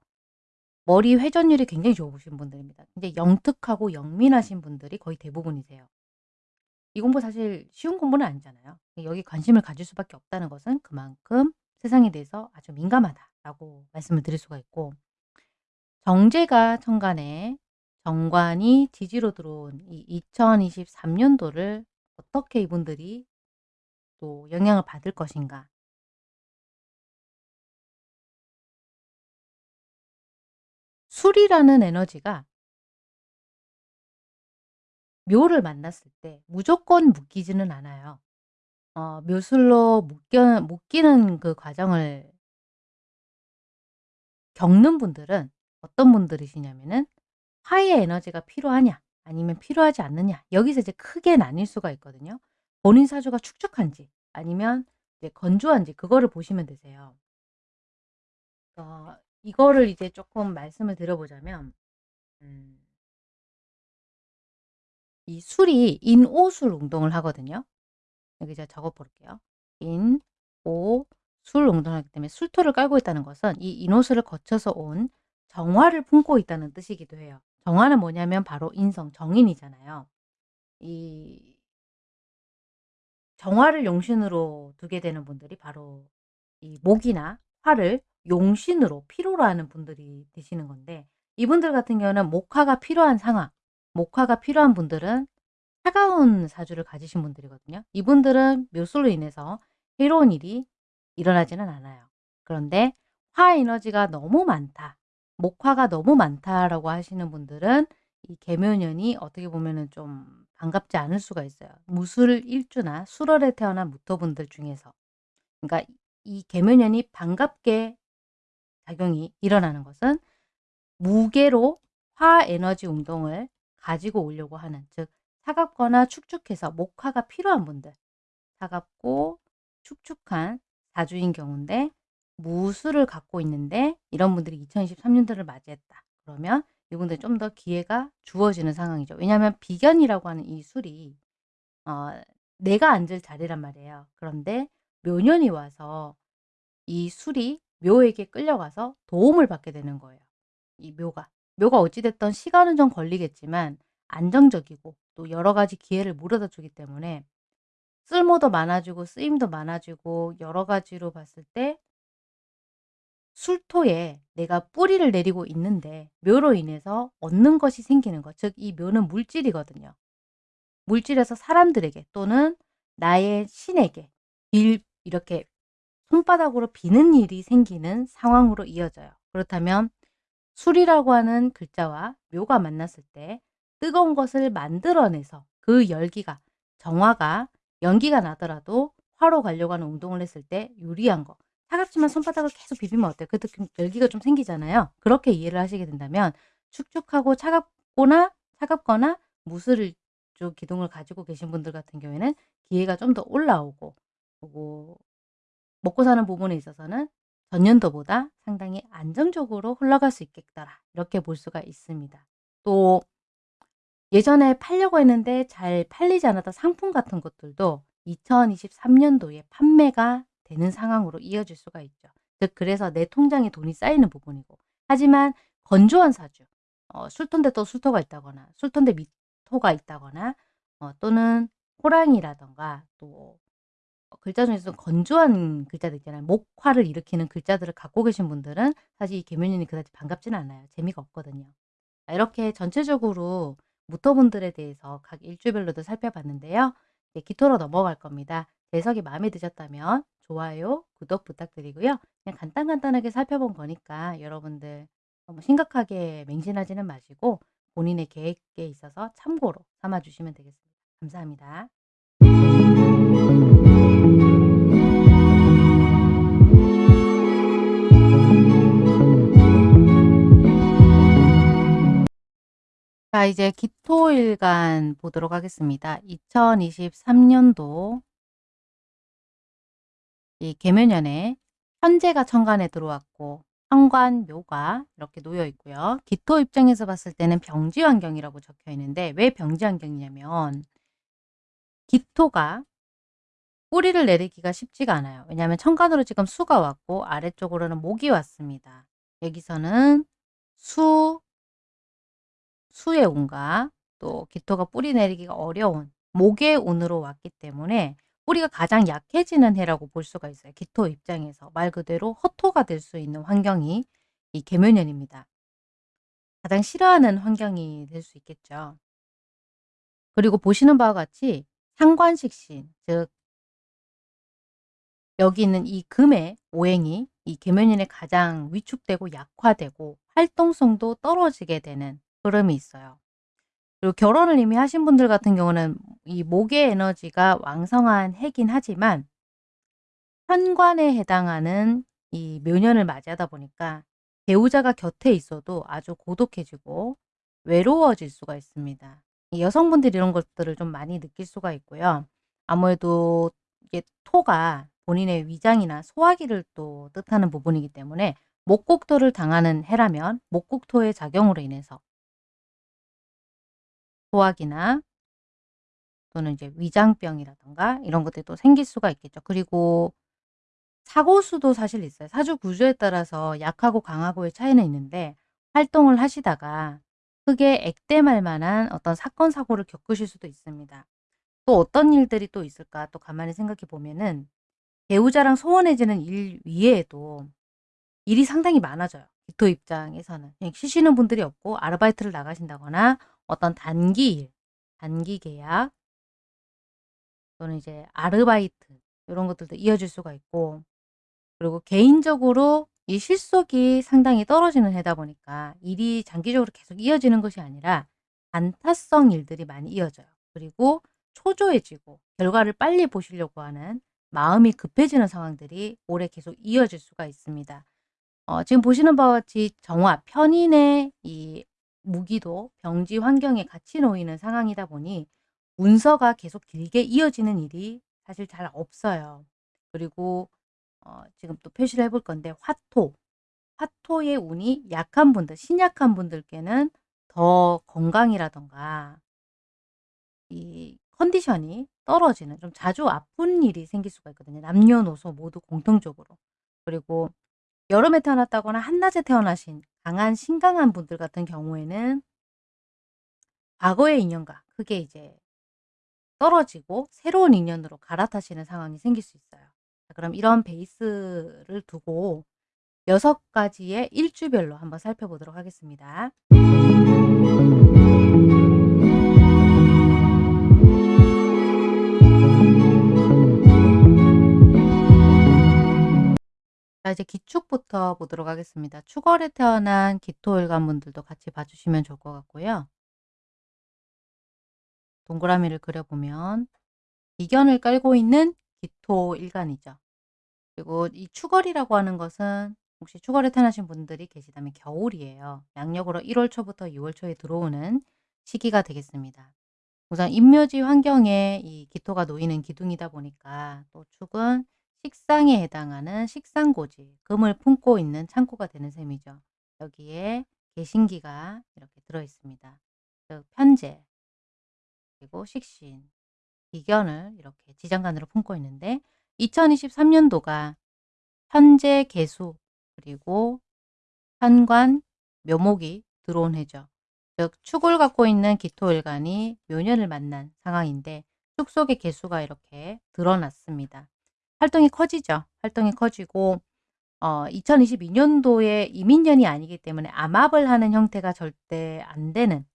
Speaker 1: 머리 회전율이 굉장히 좋으신 분들입니다. 근데 영특하고 영민하신 분들이 거의 대부분이세요. 이 공부 사실 쉬운 공부는 아니잖아요. 여기 관심을 가질 수밖에 없다는 것은 그만큼 세상에 대해서 아주 민감하다라고 말씀을 드릴 수가 있고 정제가 천간에 정관이 지지로 들어온 이 2023년도를 어떻게 이분들이 또 영향을 받을 것인가. 술이라는 에너지가 묘를 만났을 때 무조건 묶이지는 않아요. 어, 묘술로 묶여, 묶이는 그 과정을 겪는 분들은 어떤 분들이시냐면은 화의 에너지가 필요하냐 아니면 필요하지 않느냐 여기서 이제 크게 나뉠 수가 있거든요. 본인 사주가 축축한지 아니면 이제 건조한지 그거를 보시면 되세요. 어, 이거를 이제 조금 말씀을 드려보자면 음, 이 술이 인오술 운동을 하거든요. 여기 제가 적어 볼게요. 인, 오, 술 운동을 하기 때문에 술토를 깔고 있다는 것은 이 인오술을 거쳐서 온 정화를 품고 있다는 뜻이기도 해요. 정화는 뭐냐면 바로 인성, 정인이잖아요. 이 정화를 용신으로 두게 되는 분들이 바로 이 목이나 화를 용신으로 필요로 하는 분들이 되시는 건데 이분들 같은 경우는 목화가 필요한 상황, 목화가 필요한 분들은 차가운 사주를 가지신 분들이거든요. 이분들은 묘술로 인해서 해로운 일이 일어나지는 않아요. 그런데 화 에너지가 너무 많다. 목화가 너무 많다라고 하시는 분들은 이 개묘년이 어떻게 보면은 좀 반갑지 않을 수가 있어요. 무술 일주나 수월에 태어난 무토분들 중에서. 그러니까 이 개묘년이 반갑게 작용이 일어나는 것은 무게로 화 에너지 운동을 가지고 오려고 하는 즉 차갑거나 축축해서 목화가 필요한 분들 차갑고 축축한 사주인 경우인데 무술을 갖고 있는데 이런 분들이 2023년도를 맞이했다. 그러면 이분들 좀 더 기회가 주어지는 상황이죠. 왜냐하면 비견이라고 하는 이 술이 어, 내가 앉을 자리란 말이에요. 그런데 묘년이 와서 이 술이 묘에게 끌려가서 도움을 받게 되는 거예요. 이 묘가. 묘가 어찌됐든 시간은 좀 걸리겠지만 안정적이고 또 여러 가지 기회를 물어다 주기 때문에 쓸모도 많아지고 쓰임도 많아지고 여러 가지로 봤을 때 술토에 내가 뿌리를 내리고 있는데 묘로 인해서 얻는 것이 생기는 것. 즉 이 묘는 물질이거든요. 물질에서 사람들에게 또는 나의 신에게 빌 이렇게 손바닥으로 비는 일이 생기는 상황으로 이어져요. 그렇다면 술이라고 하는 글자와 묘가 만났을 때 뜨거운 것을 만들어내서 그 열기가 정화가 연기가 나더라도 화로 가려고 하는 운동을 했을 때 유리한 거. 차갑지만 손바닥을 계속 비비면 어때요? 그 느낌 열기가 좀 생기잖아요. 그렇게 이해를 하시게 된다면 축축하고 차갑거나 차갑거나 무술 쪽 기둥을 가지고 계신 분들 같은 경우에는 기회가 좀 더 올라오고 그리고 먹고 사는 부분에 있어서는 전년도보다 상당히 안정적으로 흘러갈 수 있겠더라. 이렇게 볼 수가 있습니다. 또 예전에 팔려고 했는데 잘 팔리지 않았던 상품 같은 것들도 2023년도에 판매가 되는 상황으로 이어질 수가 있죠. 즉 그래서 내 통장에 돈이 쌓이는 부분이고 하지만 건조한 사주 어, 술톤데 또 술토가 있다거나 술톤데 미토가 있다거나 어, 또는 호랑이라던가 또 어, 글자 중에서 건조한 글자들 있잖아요. 목화를 일으키는 글자들을 갖고 계신 분들은 사실 이 개면인이 그다지 반갑지는 않아요. 재미가 없거든요. 이렇게 전체적으로 무토분들에 대해서 각 일주별로도 살펴봤는데요. 이제 기토로 넘어갈 겁니다. 해석이 마음에 드셨다면 좋아요, 구독 부탁드리고요. 그냥 간단간단하게 살펴본 거니까 여러분들 너무 심각하게 맹신하지는 마시고 본인의 계획에 있어서 참고로 삼아주시면 되겠습니다. 감사합니다. 자 이제 기토일간 보도록 하겠습니다. 2023년도 이 계면연에 현재가 천간에 들어왔고 현관, 묘가 이렇게 놓여 있고요. 기토 입장에서 봤을 때는 병지 환경이라고 적혀 있는데 왜 병지 환경이냐면 기토가 뿌리를 내리기가 쉽지가 않아요. 왜냐하면 천간으로 지금 수가 왔고 아래쪽으로는 목이 왔습니다. 여기서는 수, 수의 운과 또 기토가 뿌리 내리기가 어려운 목의 운으로 왔기 때문에 뿌리가 가장 약해지는 해라고 볼 수가 있어요. 기토 입장에서 말 그대로 허토가 될 수 있는 환경이 이 계면연입니다. 가장 싫어하는 환경이 될 수 있겠죠. 그리고 보시는 바와 같이 상관식신, 즉 여기 있는 이 금의 오행이 이 계면연에 가장 위축되고 약화되고 활동성도 떨어지게 되는 흐름이 있어요. 그리고 결혼을 이미 하신 분들 같은 경우는 이 목의 에너지가 왕성한 해긴 하지만 현관에 해당하는 이 묘년을 맞이하다 보니까 배우자가 곁에 있어도 아주 고독해지고 외로워질 수가 있습니다. 여성분들이 이런 것들을 좀 많이 느낄 수가 있고요. 아무래도 이게 토가 본인의 위장이나 소화기를 또 뜻하는 부분이기 때문에 목국토를 당하는 해라면 목국토의 작용으로 인해서 소화기나 또는 이제 위장병이라든가 이런 것들이 또 생길 수가 있겠죠. 그리고 사고수도 사실 있어요. 사주 구조에 따라서 약하고 강하고의 차이는 있는데 활동을 하시다가 크게 액땜할 만한 어떤 사건 사고를 겪으실 수도 있습니다. 또 어떤 일들이 또 있을까 또 가만히 생각해 보면은 배우자랑 소원해지는 일 위에도 일이 상당히 많아져요. 기토 입장에서는 쉬시는 분들이 없고 아르바이트를 나가신다거나 어떤 단기 일, 단기 계약 또는 이제 아르바이트 이런 것들도 이어질 수가 있고 그리고 개인적으로 이 실속이 상당히 떨어지는 해다 보니까 일이 장기적으로 계속 이어지는 것이 아니라 단타성 일들이 많이 이어져요. 그리고 초조해지고 결과를 빨리 보시려고 하는 마음이 급해지는 상황들이 올해 계속 이어질 수가 있습니다. 어, 지금 보시는 바와 같이 정화, 편인의 이 무기도 병지 환경에 같이 놓이는 상황이다 보니 문서가 계속 길게 이어지는 일이 사실 잘 없어요. 그리고 어 지금 또 표시를 해볼 건데 화토, 화토의 운이 약한 분들, 신약한 분들께는 더 건강이라든가 이 컨디션이 떨어지는 좀 자주 아픈 일이 생길 수가 있거든요. 남녀노소 모두 공통적으로. 그리고 여름에 태어났다거나 한낮에 태어나신 강한 신강한 분들 같은 경우에는 과거의 인연과 그게 이제 떨어지고 새로운 인연으로 갈아타시는 상황이 생길 수 있어요. 자 그럼 이런 베이스를 두고 6 가지의 일주별로 한번 살펴보도록 하겠습니다. 자 이제 기축부터 보도록 하겠습니다. 축월에 태어난 기토일간 분들도 같이 봐 주시면 좋을 것 같고요. 동그라미를 그려 보면 이견을 깔고 있는 기토일간이죠. 그리고 이 축월이라고 하는 것은 혹시 축월에 태어나신 분들이 계시다면 겨울이에요. 양력으로 1월 초부터 2월 초에 들어오는 시기가 되겠습니다. 우선 임묘지 환경에 이 기토가 놓이는 기둥이다 보니까 또 축은 식상에 해당하는 식상고지, 금을 품고 있는 창고가 되는 셈이죠. 여기에 개신기가 이렇게 들어 있습니다. 즉 편재, 그리고 식신, 기견을 이렇게 지장간으로 품고 있는데 2023년도가 현재 개수 그리고 현관, 묘목이 들어온 해죠. 즉 축을 갖고 있는 기토일간이 묘년을 만난 상황인데 축 속의 개수가 이렇게 드러났습니다. 활동이 커지죠. 활동이 커지고 어 2022년도에 이민년이 아니기 때문에 암합을 하는 형태가 절대 안 되는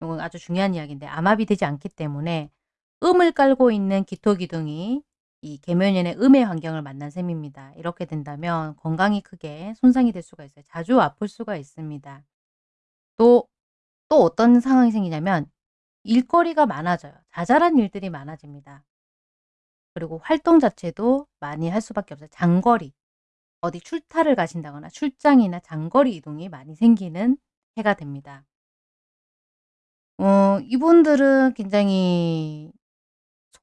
Speaker 1: 이건 아주 중요한 이야기인데 암합이 되지 않기 때문에 음을 깔고 있는 기토기둥이 이 계묘년의 음의 환경을 만난 셈입니다. 이렇게 된다면 건강이 크게 손상이 될 수가 있어요. 자주 아플 수가 있습니다. 또, 또 어떤 상황이 생기냐면 일거리가 많아져요. 자잘한 일들이 많아집니다. 그리고 활동 자체도 많이 할 수밖에 없어요. 장거리, 어디 출타를 가신다거나 출장이나 장거리 이동이 많이 생기는 해가 됩니다. 어 이분들은 굉장히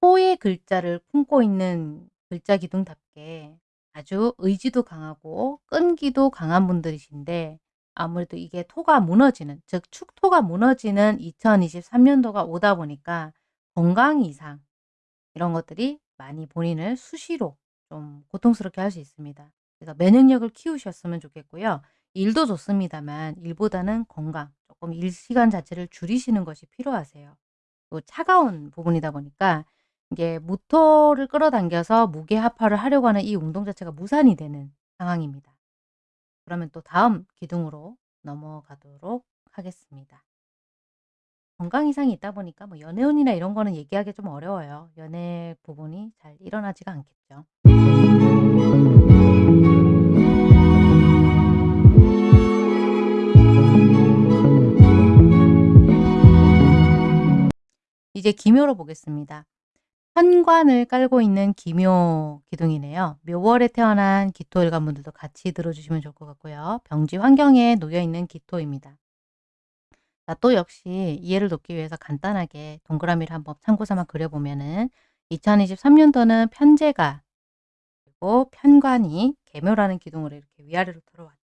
Speaker 1: 소의 글자를 품고 있는 글자 기둥답게 아주 의지도 강하고 끈기도 강한 분들이신데 아무래도 이게 토가 무너지는 즉 축토가 무너지는 2023년도가 오다 보니까 건강 이상 이런 것들이 많이 본인을 수시로 좀 고통스럽게 할 수 있습니다. 그래서 면역력을 키우셨으면 좋겠고요. 일도 좋습니다만 일보다는 건강, 조금 일 시간 자체를 줄이시는 것이 필요하세요. 또 차가운 부분이다 보니까 이게 모토를 끌어당겨서 무게합화를 하려고 하는 이 운동 자체가 무산이 되는 상황입니다. 그러면 또 다음 기둥으로 넘어가도록 하겠습니다. 건강 이상이 있다 보니까 뭐 연애운이나 이런 거는 얘기하기 좀 어려워요. 연애 부분이 잘 일어나지가 않겠죠. 이제 기묘로 보겠습니다. 현관을 깔고 있는 기묘 기둥이네요. 묘월에 태어난 기토일간 분들도 같이 들어주시면 좋을 것 같고요. 병지 환경에 놓여 있는 기토입니다. 자, 또 역시 이해를 돕기 위해서 간단하게 동그라미를 한번 참고 삼아 그려보면은 2023년도는 편제가 그리고 편관이 개묘라는 기둥으로 이렇게 위아래로 들어왔죠.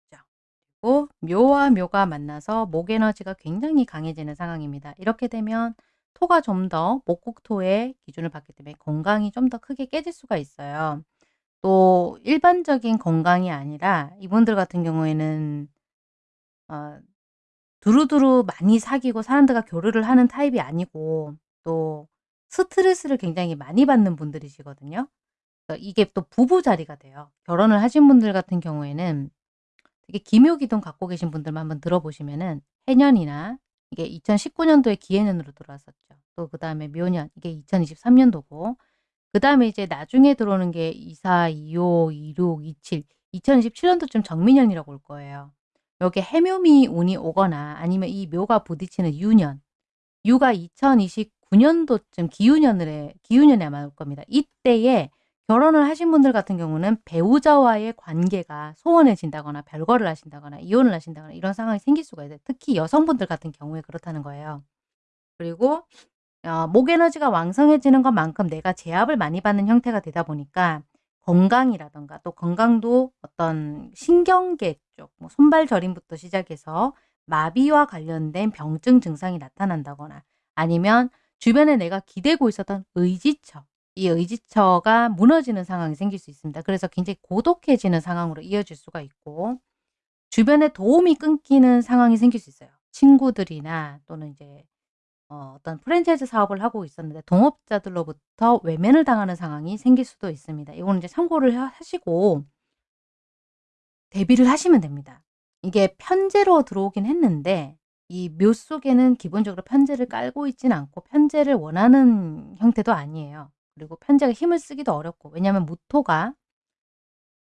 Speaker 1: 그리고 묘와 묘가 만나서 목 에너지가 굉장히 강해지는 상황입니다. 이렇게 되면 토가 좀 더 목국토의 기준을 받기 때문에 건강이 좀 더 크게 깨질 수가 있어요. 또 일반적인 건강이 아니라 이분들 같은 경우에는 어 두루두루 많이 사귀고 사람들과 교류를 하는 타입이 아니고 또 스트레스를 굉장히 많이 받는 분들이시거든요. 이게 또 부부 자리가 돼요. 결혼을 하신 분들 같은 경우에는 되게 기묘기둥 갖고 계신 분들만 한번 들어보시면은 해년이나 이게 2019년도에 기해년으로 들어왔었죠. 또 그 다음에 묘년 이게 2023년도고 그 다음에 이제 나중에 들어오는 게 24, 25, 26, 27 2027년도쯤 정민년이라고 올 거예요. 요게 해묘미 운이 오거나 아니면 이 묘가 부딪히는 유년 유가 2029년도쯤 기유년을 기유년에 아마 올 겁니다. 이때에 결혼을 하신 분들 같은 경우는 배우자와의 관계가 소원해진다거나 별거를 하신다거나 이혼을 하신다거나 이런 상황이 생길 수가 있어요. 특히 여성분들 같은 경우에 그렇다는 거예요. 그리고 어, 목 에너지가 왕성해지는 것만큼 내가 제압을 많이 받는 형태가 되다 보니까 건강이라든가 또 건강도 어떤 신경계 쪽, 뭐 손발 저림부터 시작해서 마비와 관련된 병증 증상이 나타난다거나 아니면 주변에 내가 기대고 있었던 의지처, 이 의지처가 무너지는 상황이 생길 수 있습니다. 그래서 굉장히 고독해지는 상황으로 이어질 수가 있고 주변에 도움이 끊기는 상황이 생길 수 있어요. 친구들이나 또는 이제 어, 어떤 프랜차이즈 사업을 하고 있었는데 동업자들로부터 외면을 당하는 상황이 생길 수도 있습니다. 이거는 이제 참고를 하시고 대비를 하시면 됩니다. 이게 편제로 들어오긴 했는데 이 묘 속에는 기본적으로 편제를 깔고 있지는 않고 편제를 원하는 형태도 아니에요. 그리고 편제가 힘을 쓰기도 어렵고 왜냐하면 무토가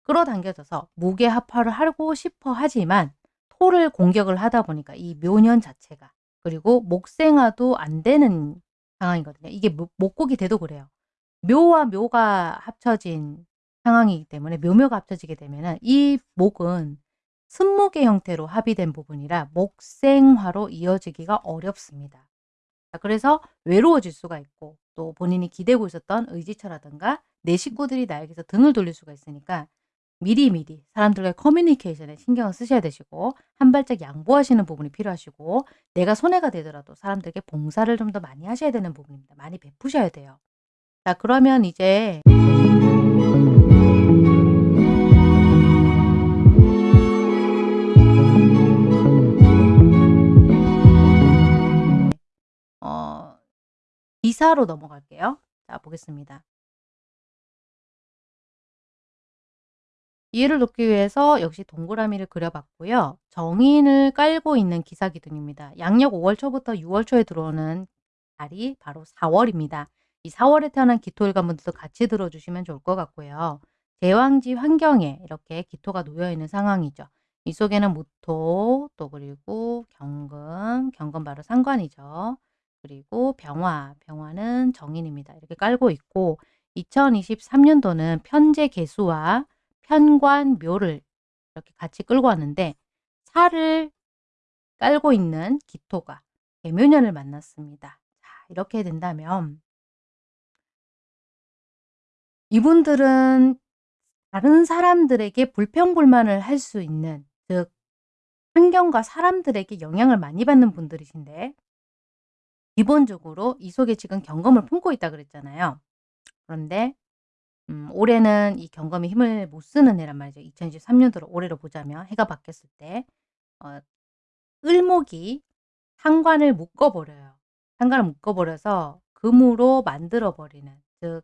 Speaker 1: 끌어당겨져서 무게 합화를 하고 싶어 하지만 토를 공격을 하다 보니까 이 묘년 자체가 그리고 목생화도 안 되는 상황이거든요. 이게 목곡이 돼도 그래요. 묘와 묘가 합쳐진 상황이기 때문에 묘묘가 합쳐지게 되면 이 목은 순목의 형태로 합의된 부분이라 목생화로 이어지기가 어렵습니다. 그래서 외로워질 수가 있고 또 본인이 기대고 있었던 의지처라든가 내 식구들이 나에게서 등을 돌릴 수가 있으니까 미리미리 사람들과의 커뮤니케이션에 신경을 쓰셔야 되시고 한 발짝 양보하시는 부분이 필요하시고 내가 손해가 되더라도 사람들에게 봉사를 좀 더 많이 하셔야 되는 부분입니다. 많이 베푸셔야 돼요. 자 그러면 이제 기사로 넘어갈게요. 자 보겠습니다. 이해를 돕기 위해서 역시 동그라미를 그려봤고요. 정인을 깔고 있는 기사 기둥입니다. 양력 5월 초부터 6월 초에 들어오는 달이 바로 4월입니다. 이 4월에 태어난 기토일관 분들도 같이 들어주시면 좋을 것 같고요. 제왕지 환경에 이렇게 기토가 놓여있는 상황이죠. 이 속에는 무토, 또 그리고 경금, 경금 바로 상관이죠. 그리고 병화, 병화는 정인입니다. 이렇게 깔고 있고 2023년도는 편제 개수와 편관, 묘를 이렇게 같이 끌고 왔는데 살을 깔고 있는 기토가 개묘년을 만났습니다. 자, 이렇게 된다면 이분들은 다른 사람들에게 불평불만을 할 수 있는 즉 환경과 사람들에게 영향을 많이 받는 분들이신데 기본적으로 이 속에 지금 경험을 품고 있다 그랬잖아요. 그런데 음 올해는 이 경금이 힘을 못 쓰는 해란 말이죠. 2023년도로 올해로 보자면 해가 바뀌었을 때 어 을목이 상관을 묶어 버려요. 상관을 묶어 버려서 금으로 만들어 버리는 즉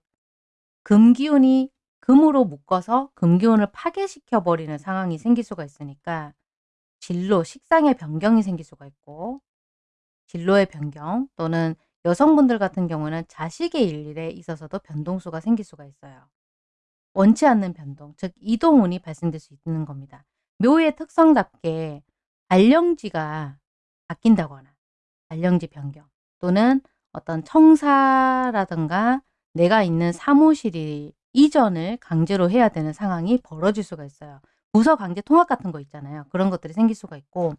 Speaker 1: 금기운이 금으로 묶어서 금기운을 파괴시켜 버리는 상황이 생길 수가 있으니까 진로, 식상의 변경이 생길 수가 있고 진로의 변경 또는 여성분들 같은 경우는 자식의 일에 있어서도 변동수가 생길 수가 있어요. 원치 않는 변동, 즉 이동운이 발생될 수 있는 겁니다. 묘의 특성답게 발령지가 바뀐다거나 발령지 변경 또는 어떤 청사라든가 내가 있는 사무실이 이전을 강제로 해야 되는 상황이 벌어질 수가 있어요. 부서 강제 통합 같은 거 있잖아요. 그런 것들이 생길 수가 있고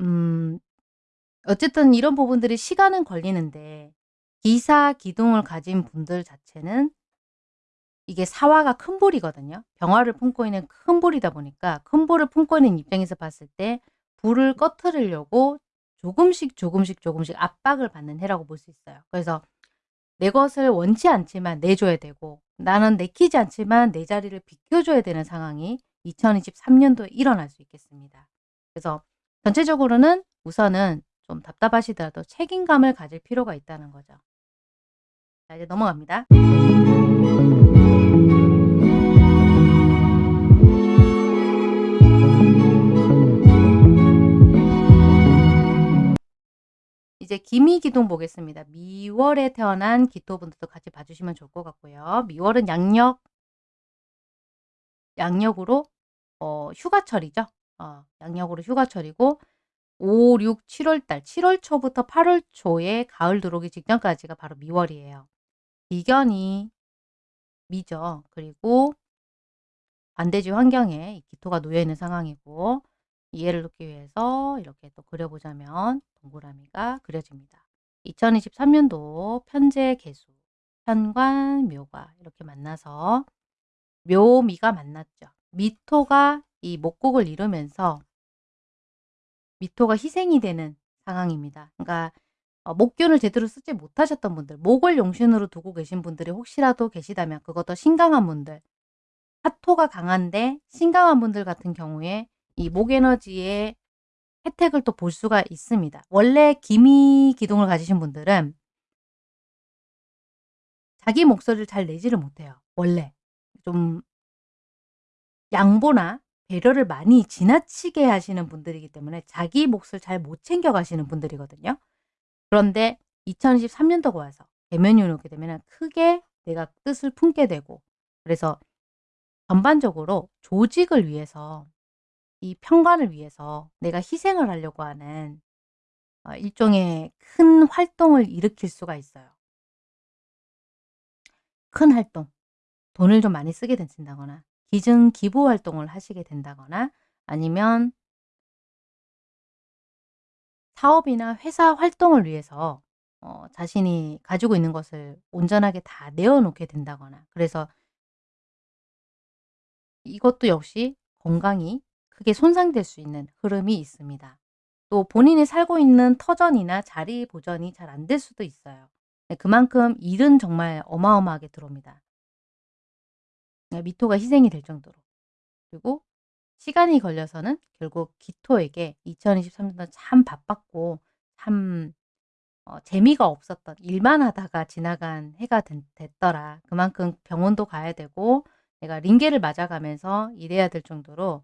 Speaker 1: 음 어쨌든 이런 부분들이 시간은 걸리는데 기사 기둥을 가진 분들 자체는 이게 사화가 큰 볼이거든요. 병화를 품고 있는 큰 볼이다 보니까 큰 볼을 품고 있는 입장에서 봤을 때 불을 꺼트리려고 조금씩 조금씩 조금씩 압박을 받는 해라고 볼 수 있어요. 그래서 내 것을 원치 않지만 내줘야 되고 나는 내키지 않지만 내 자리를 비켜줘야 되는 상황이 2023년도에 일어날 수 있겠습니다. 그래서 전체적으로는 우선은 좀 답답하시더라도 책임감을 가질 필요가 있다는 거죠. 자 이제 넘어갑니다. 이제 기미기둥 보겠습니다. 미월에 태어난 기토분들도 같이 봐주시면 좋을 것 같고요. 미월은 양력 양력으로 어, 휴가철이죠. 어, 양력으로 휴가철이고 5, 6, 7월 달 7월 초부터 8월 초에 가을 들어오기 직전까지가 바로 미월이에요. 비견이 미죠. 그리고 반대지 환경에 기토가 놓여 있는 상황이고 이해를 돕기 위해서 이렇게 또 그려보자면 동그라미가 그려집니다. 2023년도 편제 개수, 편관, 묘가 이렇게 만나서 묘미가 만났죠. 미토가 이 목곡을 이루면서 미토가 희생이 되는 상황입니다. 그러니까 어, 목균을 제대로 쓰지 못하셨던 분들, 목을 용신으로 두고 계신 분들이 혹시라도 계시다면 그것도 신강한 분들, 화토가 강한데 신강한 분들 같은 경우에 이 목에너지의 혜택을 또 볼 수가 있습니다. 원래 기미 기둥을 가지신 분들은 자기 목소리를 잘 내지를 못해요. 원래 좀 양보나 배려를 많이 지나치게 하시는 분들이기 때문에 자기 몫을 잘 못 챙겨 가시는 분들이거든요. 그런데 2023년도가 와서 대면이 오게 되면 크게 내가 뜻을 품게 되고 그래서 전반적으로 조직을 위해서 이 평관을 위해서 내가 희생을 하려고 하는 어, 일종의 큰 활동을 일으킬 수가 있어요. 큰 활동, 돈을 좀 많이 쓰게 된다거나 기증 기부 활동을 하시게 된다거나 아니면 사업이나 회사 활동을 위해서 어, 자신이 가지고 있는 것을 온전하게 다 내어놓게 된다거나 그래서 이것도 역시 건강이 크게 손상될 수 있는 흐름이 있습니다. 또 본인이 살고 있는 터전이나 자리 보전이 잘 안 될 수도 있어요. 네, 그만큼 일은 정말 어마어마하게 들어옵니다. 네, 미토가 희생이 될 정도로. 그리고 시간이 걸려서는 결국 기토에게 2023년도 참 바빴고 참 어, 재미가 없었던 일만 하다가 지나간 해가 된, 됐더라. 그만큼 병원도 가야 되고 내가 링게를 맞아가면서 일해야 될 정도로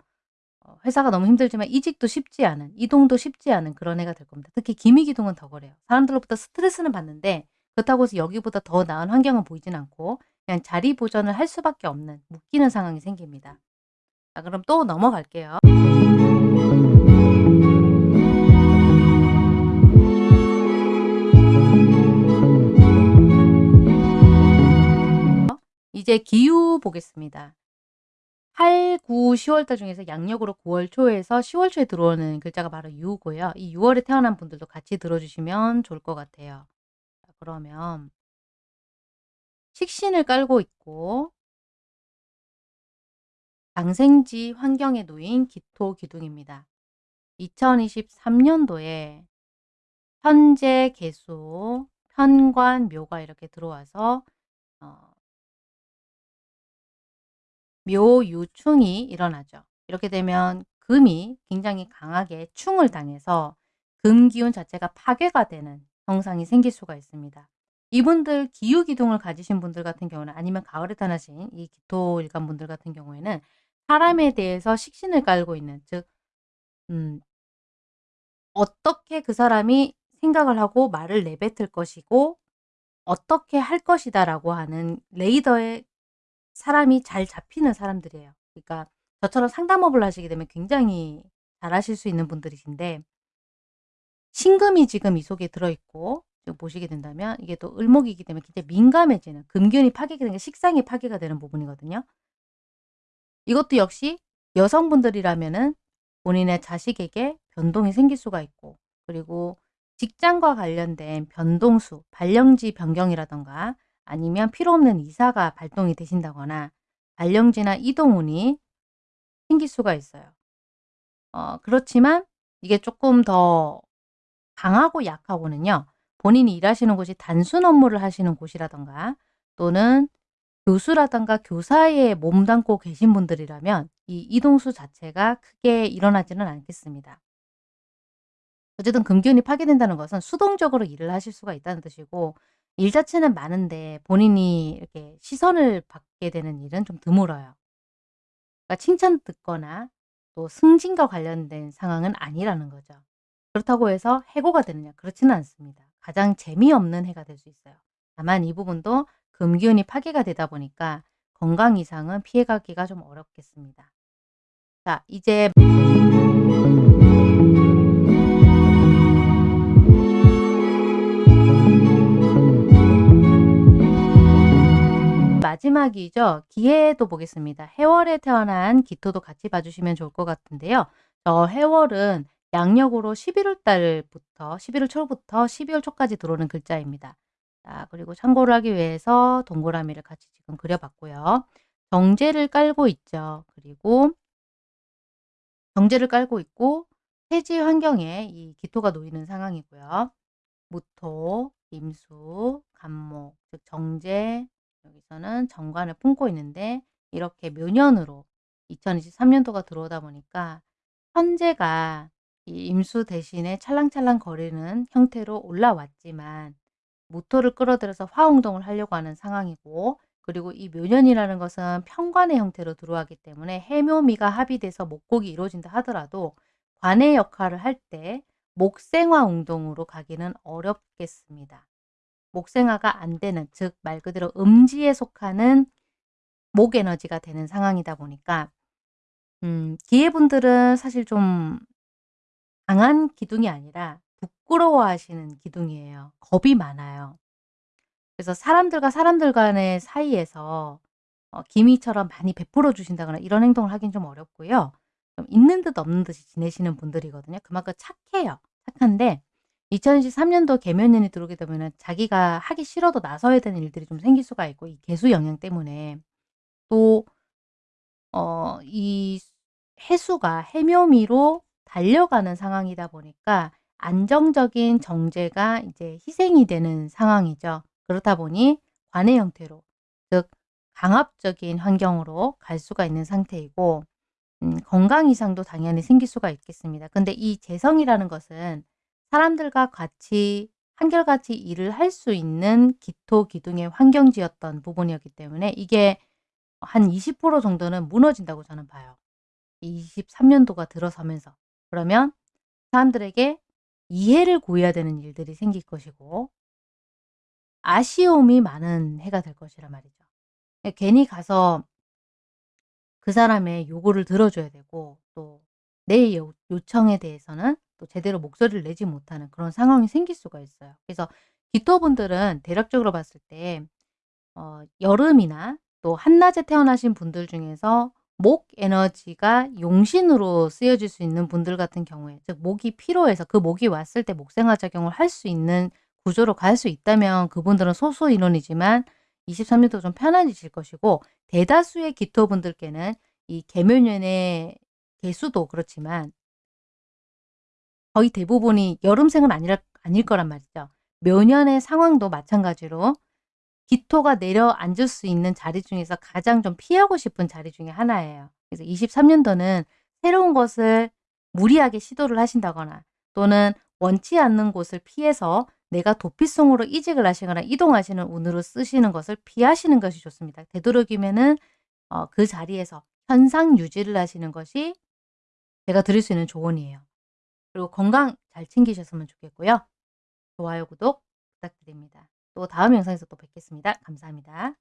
Speaker 1: 어, 회사가 너무 힘들지만 이직도 쉽지 않은 이동도 쉽지 않은 그런 해가 될 겁니다. 특히 기미기동은 더 그래요. 사람들로부터 스트레스는 받는데 그렇다고 해서 여기보다 더 나은 환경은 보이진 않고 그냥 자리 보전을 할 수밖에 없는 묶이는 상황이 생깁니다. 자 그럼 또 넘어갈게요. 이제 기후 보겠습니다. 8, 9, 10월달 중에서 양력으로 9월 초에서 10월 초에 들어오는 글자가 바로 유고요. 이 6월에 태어난 분들도 같이 들어주시면 좋을 것 같아요. 자, 그러면 식신을 깔고 있고 장생지 환경에 놓인 기토 기둥입니다. 2023년도에 현재 개수, 편관, 묘가 이렇게 들어와서 어, 묘유충이 일어나죠. 이렇게 되면 금이 굉장히 강하게 충을 당해서 금 기운 자체가 파괴가 되는 형상이 생길 수가 있습니다. 이분들 기후기둥을 가지신 분들 같은 경우는 아니면 가을에 태어나신 이 기토 일간 분들 같은 경우에는 사람에 대해서 식신을 깔고 있는 즉 음, 어떻게 그 사람이 생각을 하고 말을 내뱉을 것이고 어떻게 할 것이다 라고 하는 레이더에 사람이 잘 잡히는 사람들이에요. 그러니까 저처럼 상담업을 하시게 되면 굉장히 잘하실 수 있는 분들이신데 신금이 지금 이 속에 들어있고 지금 보시게 된다면 이게 또 을목이기 때문에 굉장히 민감해지는 금균이 파괴가 되는 게 식상이 파괴가 되는 부분이거든요. 이것도 역시 여성분들이라면 은 본인의 자식에게 변동이 생길 수가 있고 그리고 직장과 관련된 변동수, 발령지 변경이라던가 아니면 필요 없는 이사가 발동이 되신다거나 발령지나 이동운이 생길 수가 있어요. 어, 그렇지만 이게 조금 더 강하고 약하고는요. 본인이 일하시는 곳이 단순 업무를 하시는 곳이라던가 또는 교수라던가 교사에 몸담고 계신 분들이라면 이 이동수 자체가 크게 일어나지는 않겠습니다. 어쨌든 금기운이 파괴된다는 것은 수동적으로 일을 하실 수가 있다는 뜻이고 일 자체는 많은데 본인이 이렇게 시선을 받게 되는 일은 좀 드물어요. 그러니까 칭찬 듣거나 또 승진과 관련된 상황은 아니라는 거죠. 그렇다고 해서 해고가 되느냐? 그렇지는 않습니다. 가장 재미없는 해가 될 수 있어요. 다만 이 부분도 금기운이 파괴가 되다 보니까 건강 이상은 피해가기가 좀 어렵겠습니다. 자, 이제 마지막이죠. 기해도 보겠습니다. 해월에 태어난 기토도 같이 봐주시면 좋을 것 같은데요. 저 해월은 양력으로 11월 달부터 11월 초부터 12월 초까지 들어오는 글자입니다. 자 그리고 참고를 하기 위해서 동그라미를 같이 지금 그려 봤고요. 정제를 깔고 있죠. 그리고 정제를 깔고 있고 태지 환경에 이 기토가 놓이는 상황이고요. 무토, 임수, 간목, 즉 정제, 여기서는 정관을 품고 있는데 이렇게 묘년으로 2023년도가 들어오다 보니까 현재가 이 임수 대신에 찰랑찰랑 거리는 형태로 올라왔지만 무토를 끌어들여서 화운동을 하려고 하는 상황이고 그리고 이 묘년이라는 것은 편관의 형태로 들어가기 때문에 해묘미가 합의돼서 목곡이 이루어진다 하더라도 관의 역할을 할 때 목생화 운동으로 가기는 어렵겠습니다. 목생화가 안 되는 즉 말 그대로 음지에 속하는 목 에너지가 되는 상황이다 보니까 음 기회분들은 사실 좀 강한 기둥이 아니라 부끄러워하시는 기둥이에요. 겁이 많아요. 그래서 사람들과 사람들 간의 사이에서 어 기미처럼 많이 베풀어 주신다거나 이런 행동을 하긴 좀 어렵고요. 좀 있는 듯 없는 듯이 지내시는 분들이거든요. 그만큼 착해요. 착한데 2023년도 개묘년이 들어오게 되면은 자기가 하기 싫어도 나서야 되는 일들이 좀 생길 수가 있고 이 개수 영향 때문에 또 어 이 해수가 해묘미로 달려가는 상황이다 보니까 안정적인 정제가 이제 희생이 되는 상황이죠. 그렇다 보니 관의 형태로 즉 강압적인 환경으로 갈 수가 있는 상태이고 음 건강 이상도 당연히 생길 수가 있겠습니다. 근데 이 재성이라는 것은 사람들과 같이 한결같이 일을 할 수 있는 기토 기둥의 환경지였던 부분이었기 때문에 이게 한 20% 정도는 무너진다고 저는 봐요. 23년도가 들어서면서. 그러면 사람들에게 이해를 구해야 되는 일들이 생길 것이고 아쉬움이 많은 해가 될 것이란 말이죠. 예 괜히 가서 그 사람의 요구를 들어줘야 되고 또내요 요청에 대해서는 또 제대로 목소리를 내지 못하는 그런 상황이 생길 수가 있어요. 그래서 기토분들은 대략적으로 봤을 때 어 여름이나 또 한낮에 태어나신 분들 중에서 목 에너지가 용신으로 쓰여질 수 있는 분들 같은 경우에 즉 목이 피로해서 그 목이 왔을 때 목생화 작용을 할 수 있는 구조로 갈 수 있다면 그분들은 소수 인원이지만 23년도 좀 편안해질 것이고 대다수의 기토분들께는 이 개묘년의 개수도 그렇지만 거의 대부분이 여름생은 아니라 아닐 거란 말이죠. 묘년의 상황도 마찬가지로 기토가 내려앉을 수 있는 자리 중에서 가장 좀 피하고 싶은 자리 중에 하나예요. 그래서 23년도는 새로운 것을 무리하게 시도를 하신다거나 또는 원치 않는 곳을 피해서 내가 도피성으로 이직을 하시거나 이동하시는 운으로 쓰시는 것을 피하시는 것이 좋습니다. 되도록이면은 어 그 자리에서 현상 유지를 하시는 것이 제가 드릴 수 있는 조언이에요. 그리고 건강 잘 챙기셨으면 좋겠고요. 좋아요, 구독 부탁드립니다. 또 다음 영상에서 또 뵙겠습니다. 감사합니다.